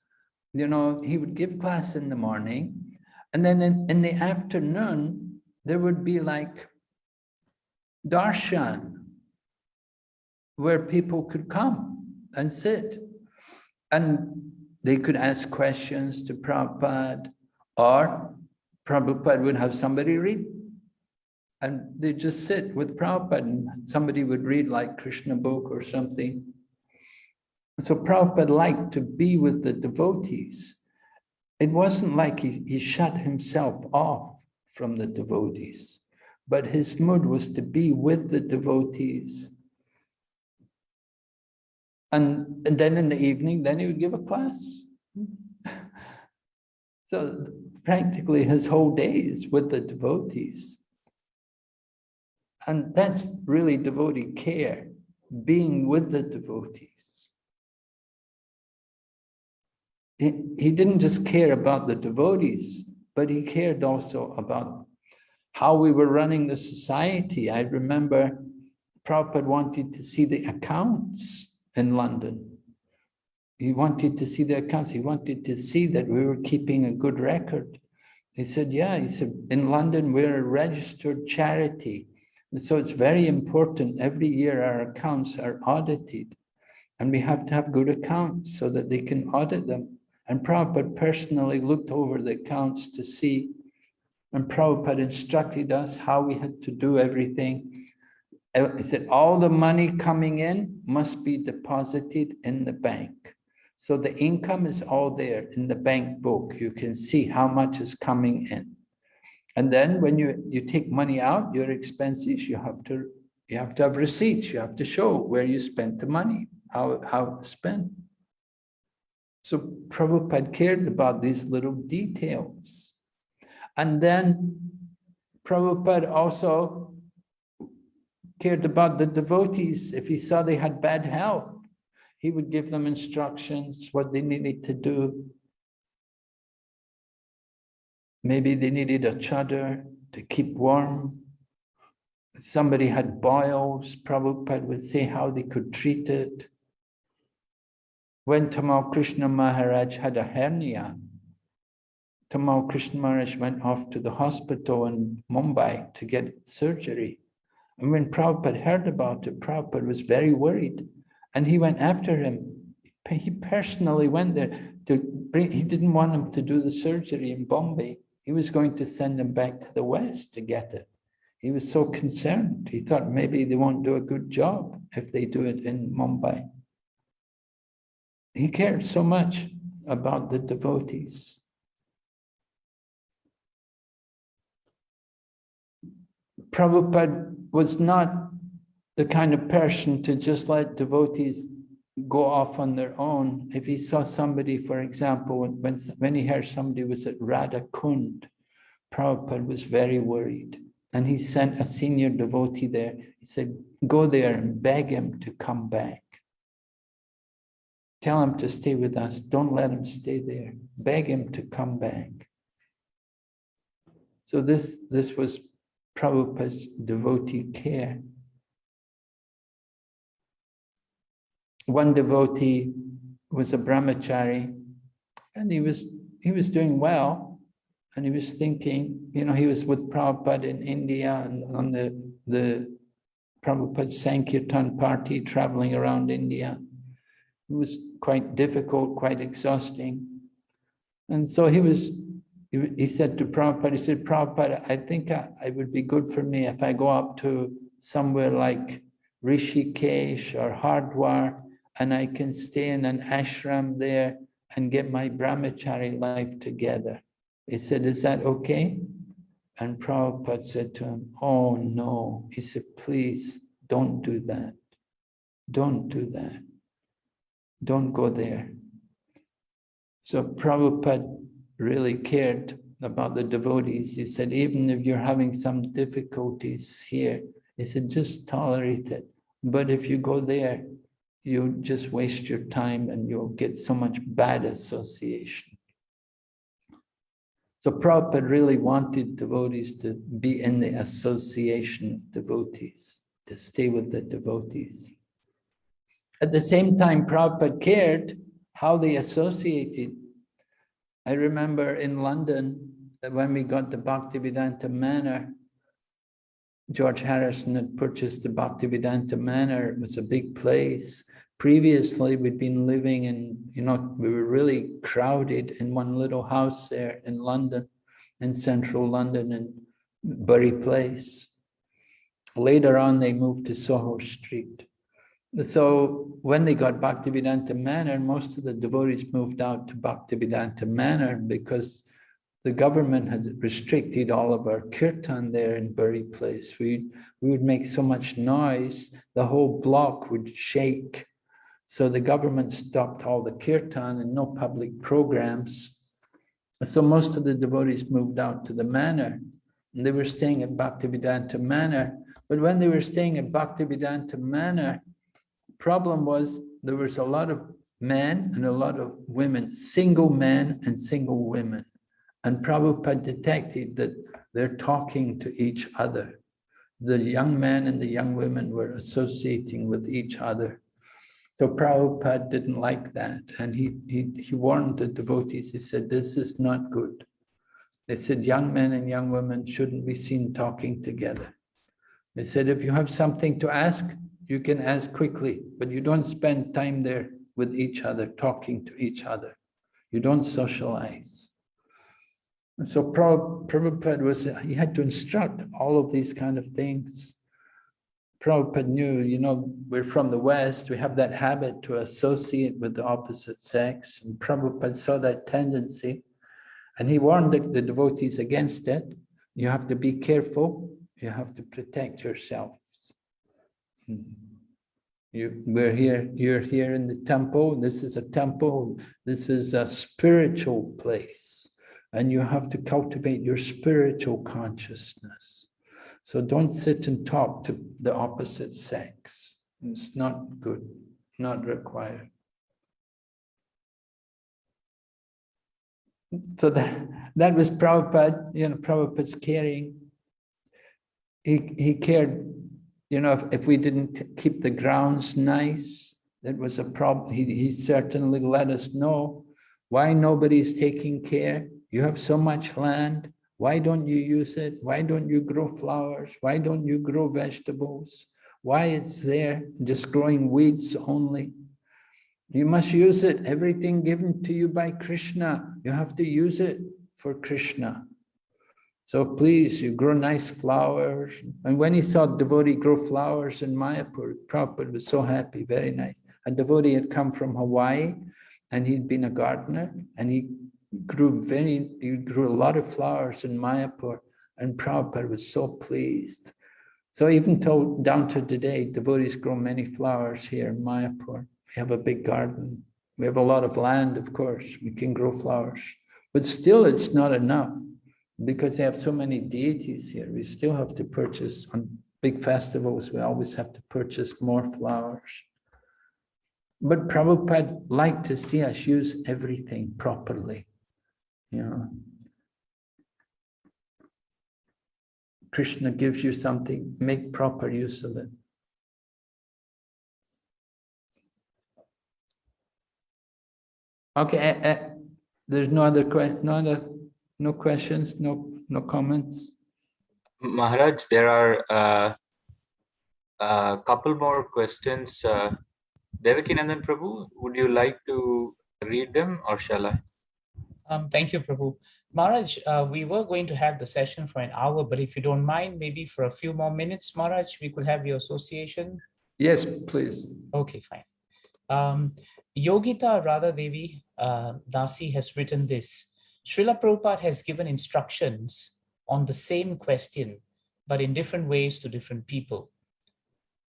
you know, he would give class in the morning, and then in, in the afternoon there would be like darshan, where people could come and sit, and they could ask questions to Prabhupada, or Prabhupada would have somebody read and they just sit with Prabhupada and somebody would read like Krishna book or something. So Prabhupada liked to be with the devotees. It wasn't like he, he shut himself off from the devotees, but his mood was to be with the devotees. And, and then in the evening, then he would give a class. *laughs* so practically his whole days with the devotees. And that's really devotee care, being with the devotees. He, he didn't just care about the devotees, but he cared also about how we were running the society. I remember Prabhupada wanted to see the accounts in London. He wanted to see the accounts. He wanted to see that we were keeping a good record. He said, yeah, he said, in London, we're a registered charity. And so it's very important. Every year our accounts are audited and we have to have good accounts so that they can audit them. And Prabhupada personally looked over the accounts to see, and Prabhupada instructed us how we had to do everything. Uh, he said all the money coming in must be deposited in the bank. So the income is all there in the bank book. You can see how much is coming in. And then when you, you take money out, your expenses, you have to you have to have receipts. You have to show where you spent the money, how, how spent. So Prabhupada cared about these little details. And then Prabhupada also cared about the devotees. If he saw they had bad health, he would give them instructions, what they needed to do. Maybe they needed a chadar to keep warm. Somebody had boils, Prabhupada would say how they could treat it. When Tamal Krishna Maharaj had a hernia, Tamal Krishna Maharaj went off to the hospital in Mumbai to get surgery. And when Prabhupada heard about it, Prabhupada was very worried. And he went after him. He personally went there to bring, he didn't want him to do the surgery in Bombay. He was going to send him back to the West to get it. He was so concerned. He thought maybe they won't do a good job if they do it in Mumbai. He cared so much about the devotees. Prabhupada was not the kind of person to just let devotees go off on their own. If he saw somebody, for example, when, when he heard somebody was at Radha Kund, Prabhupada was very worried and he sent a senior devotee there. He said, go there and beg him to come back. Tell him to stay with us. Don't let him stay there. Beg him to come back. So this, this was Prabhupada's devotee care. One devotee was a brahmachari and he was he was doing well and he was thinking, you know, he was with Prabhupada in India and on the, the Prabhupada Sankirtan party traveling around India. It was quite difficult, quite exhausting. And so he was, he, said to Prabhupada, he said, Prabhupada, I think I, it would be good for me if I go up to somewhere like Rishikesh or Hardwar and I can stay in an ashram there and get my brahmachari life together. He said, is that okay? And Prabhupada said to him, oh no. He said, please don't do that. Don't do that. Don't go there. So Prabhupada really cared about the devotees. He said, even if you're having some difficulties here, he said, just tolerate it. But if you go there, you just waste your time and you'll get so much bad association. So Prabhupada really wanted devotees to be in the association of devotees, to stay with the devotees. At the same time, Prabhupada cared how they associated. I remember in London, that when we got the Bhaktivedanta Manor, George Harrison had purchased the Bhaktivedanta Manor. It was a big place. Previously, we'd been living in, you know, we were really crowded in one little house there in London, in central London, in Bury Place. Later on, they moved to Soho Street. So when they got Bhaktivedanta Manor, most of the devotees moved out to Bhaktivedanta Manor because the government had restricted all of our kirtan there in Bury Place. We, we would make so much noise, the whole block would shake. So the government stopped all the kirtan and no public programs. So most of the devotees moved out to the manor and they were staying at Bhaktivedanta Manor. But when they were staying at Bhaktivedanta Manor, problem was there was a lot of men and a lot of women, single men and single women. And Prabhupada detected that they're talking to each other. The young men and the young women were associating with each other. So Prabhupada didn't like that. And he, he, he warned the devotees, he said, this is not good. They said, young men and young women shouldn't be seen talking together. They said, if you have something to ask, you can ask quickly, but you don't spend time there with each other, talking to each other. You don't socialize. And so Prabhupada was, he had to instruct all of these kind of things. Prabhupada knew, you know, we're from the West, we have that habit to associate with the opposite sex. And Prabhupada saw that tendency and he warned the, the devotees against it. You have to be careful, you have to protect yourselves. Hmm. You, we're here, you're here in the temple, this is a temple, this is a spiritual place and you have to cultivate your spiritual consciousness. So don't sit and talk to the opposite sex. It's not good, not required. So that, that was Prabhupada, you know, Prabhupada's caring. He, he cared, you know, if, if we didn't keep the grounds nice, that was a problem. He, he certainly let us know why nobody's taking care you have so much land. Why don't you use it? Why don't you grow flowers? Why don't you grow vegetables? Why it's there, just growing weeds only? You must use it. Everything given to you by Krishna, you have to use it for Krishna. So please, you grow nice flowers. And when he saw devotee grow flowers in Mayapur, Prabhupada was so happy, very nice. A devotee had come from Hawaii and he'd been a gardener and he grew very, you grew a lot of flowers in Mayapur and Prabhupada was so pleased. So even till down to today, devotees grow many flowers here in Mayapur. We have a big garden. We have a lot of land, of course. We can grow flowers, but still it's not enough. Because they have so many deities here, we still have to purchase on big festivals, we always have to purchase more flowers. But Prabhupada liked to see us use everything properly. You know. Krishna gives you something, make proper use of it. Okay, eh, eh, there's no other question, no other, no questions, no, no comments? Maharaj, there are uh, a couple more questions. Uh, Devakinandan Prabhu, would you like to read them or shall I? Um, thank you, Prabhu. Maharaj, uh, we were going to have the session for an hour, but if you don't mind, maybe for a few more minutes, Maharaj, we could have your association. Yes, please. Okay, fine. Um, Yogita Radha Devi uh, Dasi has written this. Srila Prabhupada has given instructions on the same question, but in different ways to different people.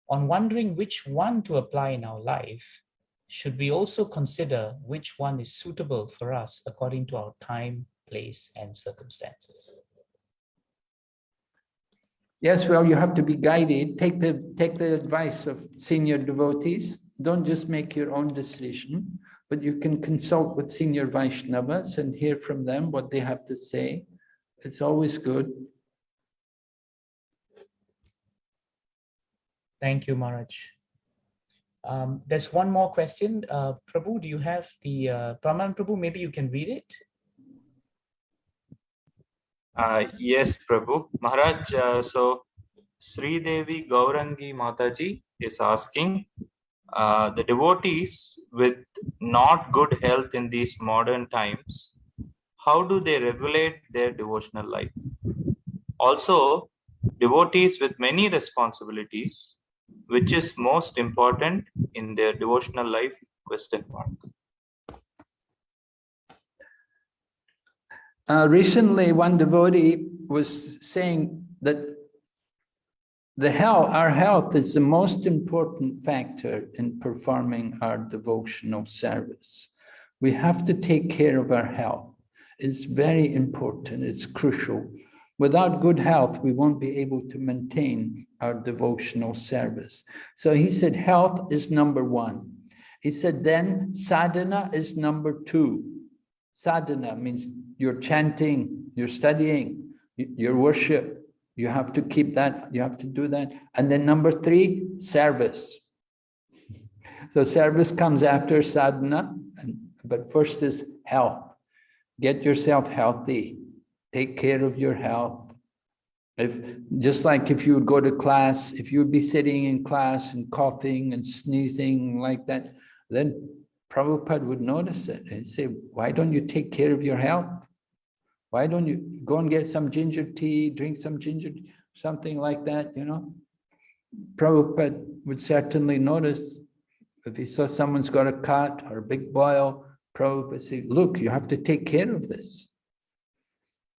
On wondering which one to apply in our life, should we also consider which one is suitable for us according to our time, place, and circumstances? Yes, well, you have to be guided. Take the take the advice of senior devotees. Don't just make your own decision, but you can consult with senior Vaishnavas and hear from them what they have to say. It's always good. Thank you, Maharaj. Um, there's one more question. Uh, Prabhu, do you have the, uh, Praman Prabhu, maybe you can read it? Uh, yes, Prabhu. Maharaj, uh, so Sri Devi Gaurangi Mataji is asking, uh, the devotees with not good health in these modern times, how do they regulate their devotional life? Also, devotees with many responsibilities, which is most important in their devotional life? Question mark. Uh, recently, one devotee was saying that the health, our health is the most important factor in performing our devotional service. We have to take care of our health. It's very important, it's crucial. Without good health, we won't be able to maintain our devotional service. So he said, health is number one. He said, then sadhana is number two. Sadhana means you're chanting, you're studying, your worship. You have to keep that, you have to do that. And then number three, service. *laughs* So service comes after sadhana, and, but first is health. Get yourself healthy, take care of your health. If just like if you would go to class, if you would be sitting in class and coughing and sneezing like that, then Prabhupada would notice it and say, why don't you take care of your health? Why don't you go and get some ginger tea, drink some ginger, something like that, you know? Prabhupada would certainly notice if he saw someone's got a cut or a big boil, Prabhupada would say, look, you have to take care of this.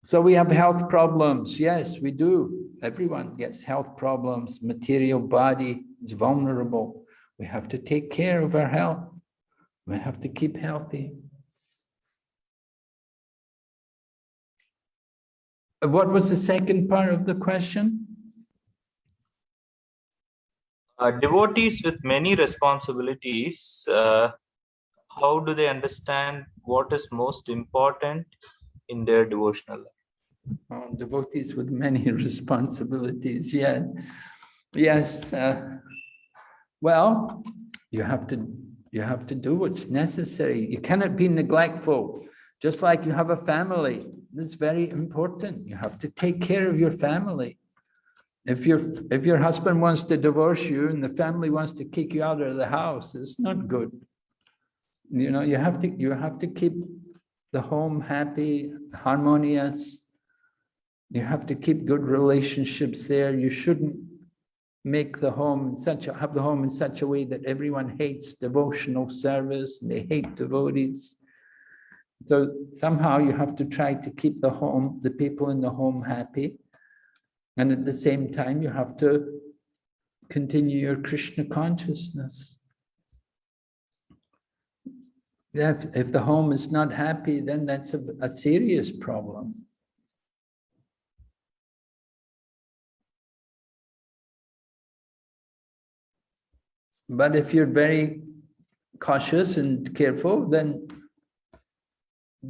So we have health problems. Yes, we do. Everyone gets health problems. Material body is vulnerable. We have to take care of our health. We have to keep healthy. What was the second part of the question? Uh, devotees with many responsibilities, uh, how do they understand what is most important in their devotional life? Oh, devotees with many *laughs* responsibilities, yeah. Yes. Uh, well, you have to you have to do what's necessary. You cannot be neglectful. Just like you have a family, it's very important. You have to take care of your family. If your if your husband wants to divorce you and the family wants to kick you out of the house, it's not good. You know, you have to you have to keep the home happy, harmonious. You have to keep good relationships there. You shouldn't make the home such a, have the home in such a way that everyone hates devotional service and they hate devotees. So somehow you have to try to keep the home, the people in the home happy. And at the same time, you have to continue your Krishna consciousness. If, if the home is not happy, then that's a, a serious problem. But if you're very cautious and careful, then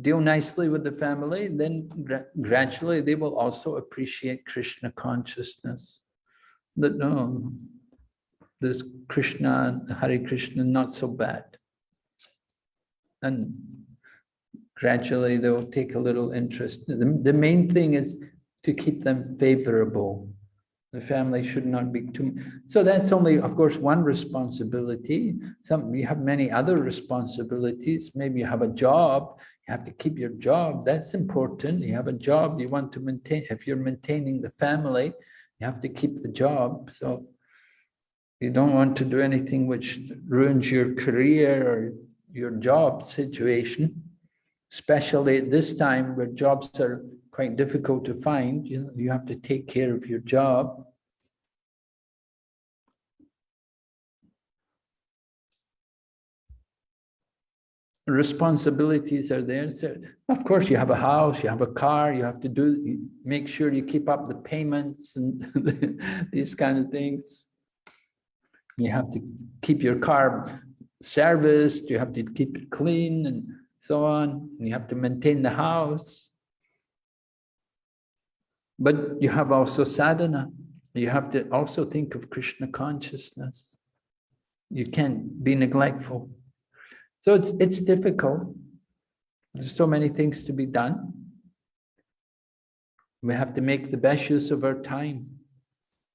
deal nicely with the family, then gra- gradually they will also appreciate Krishna consciousness. That no, this Krishna, Hare Krishna, not so bad. And gradually they'll take a little interest. The, the main thing is to keep them favorable. The family should not be too, so that's only, of course, one responsibility. Some, you have many other responsibilities. Maybe you have a job, you have to keep your job. That's important. You have a job, you want to maintain, if you're maintaining the family, you have to keep the job. So you don't want to do anything which ruins your career or your job situation, especially at this time where jobs are quite difficult to find. You, you have to take care of your job. Responsibilities are there. So of course, you have a house, you have a car, you have to do, make sure you keep up the payments and *laughs* these kind of things. You have to keep your car serviced, you have to keep it clean and so on. You have to maintain the house. But you have also sadhana. You have to also think of Krishna consciousness. You can't be neglectful. So it's, it's difficult. There's so many things to be done. We have to make the best use of our time.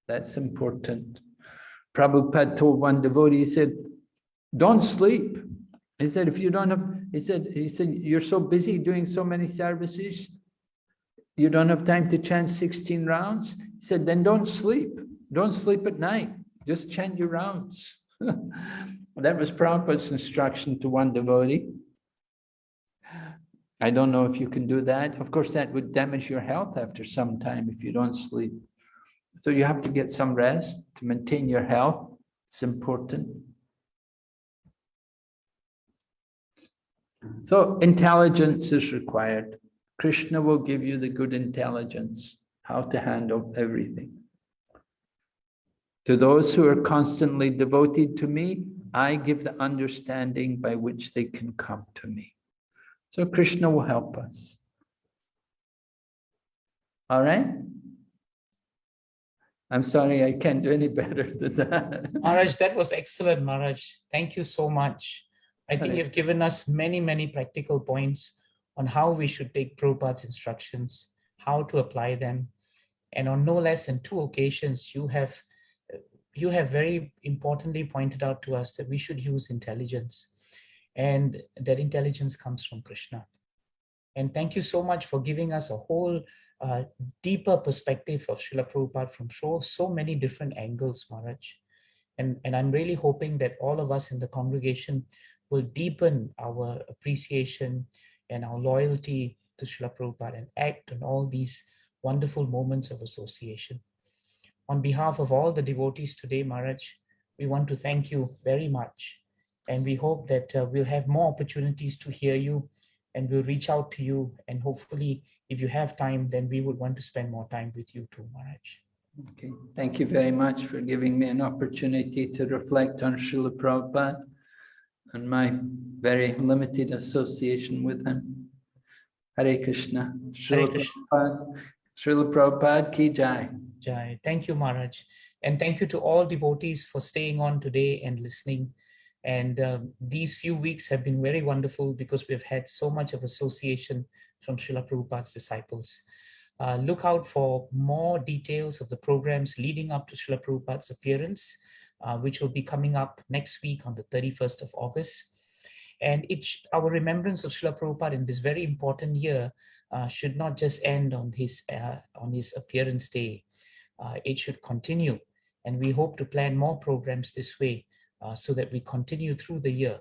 That's important. Prabhupada told one devotee, he said, don't sleep. He said, if you don't have, he said, he said, you're so busy doing so many services, you don't have time to chant 16 rounds. He said, then don't sleep. Don't sleep at night. Just chant your rounds. *laughs* that was Prabhupada's instruction to one devotee. I don't know if you can do that. Of course, that would damage your health after some time if you don't sleep. So you have to get some rest to maintain your health. It's important. So intelligence is required. Krishna will give you the good intelligence, how to handle everything. To those who are constantly devoted to me, I give the understanding by which they can come to me. So Krishna will help us. All right? I'm sorry, I can't do any better than that. Maharaj, that was excellent, Maharaj. Thank you so much. I think you've given us many, many practical points on how we should take Prabhupada's instructions, how to apply them. And on no less than two occasions, you have you have very importantly pointed out to us that we should use intelligence and that intelligence comes from Krishna. And thank you so much for giving us a whole uh, deeper perspective of Srila Prabhupada from so, so many different angles, Maharaj. And, and I'm really hoping that all of us in the congregation will deepen our appreciation and our loyalty to Srila Prabhupada and act on all these wonderful moments of association. On behalf of all the devotees today, Maharaj, we want to thank you very much. And we hope that uh, we'll have more opportunities to hear you and we'll reach out to you. And hopefully, if you have time, then we would want to spend more time with you too, Maharaj. Okay, thank you very much for giving me an opportunity to reflect on Srila Prabhupada and my very limited association with him. Hare Krishna. Hare Krishna. Prabhupada, Srila Prabhupada ki jai. Jai. Thank you, Maharaj. And thank you to all devotees for staying on today and listening. And um, these few weeks have been very wonderful because we've had so much of association from Srila Prabhupada's disciples. Uh, look out for more details of the programs leading up to Srila Prabhupada's appearance, uh, which will be coming up next week on the 31st of August. And it, sh- our remembrance of Srila Prabhupada in this very important year uh, should not just end on his, uh, on his appearance day. Uh, it should continue. And we hope to plan more programs this way uh, so that we continue through the year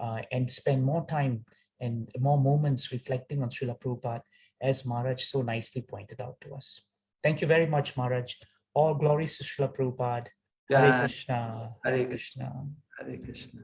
uh, and spend more time and more moments reflecting on Srila Prabhupada as Maharaj so nicely pointed out to us. Thank you very much, Maharaj. All glories to Srila Prabhupada. Hare. Krishna. Hare Krishna. Hare Krishna.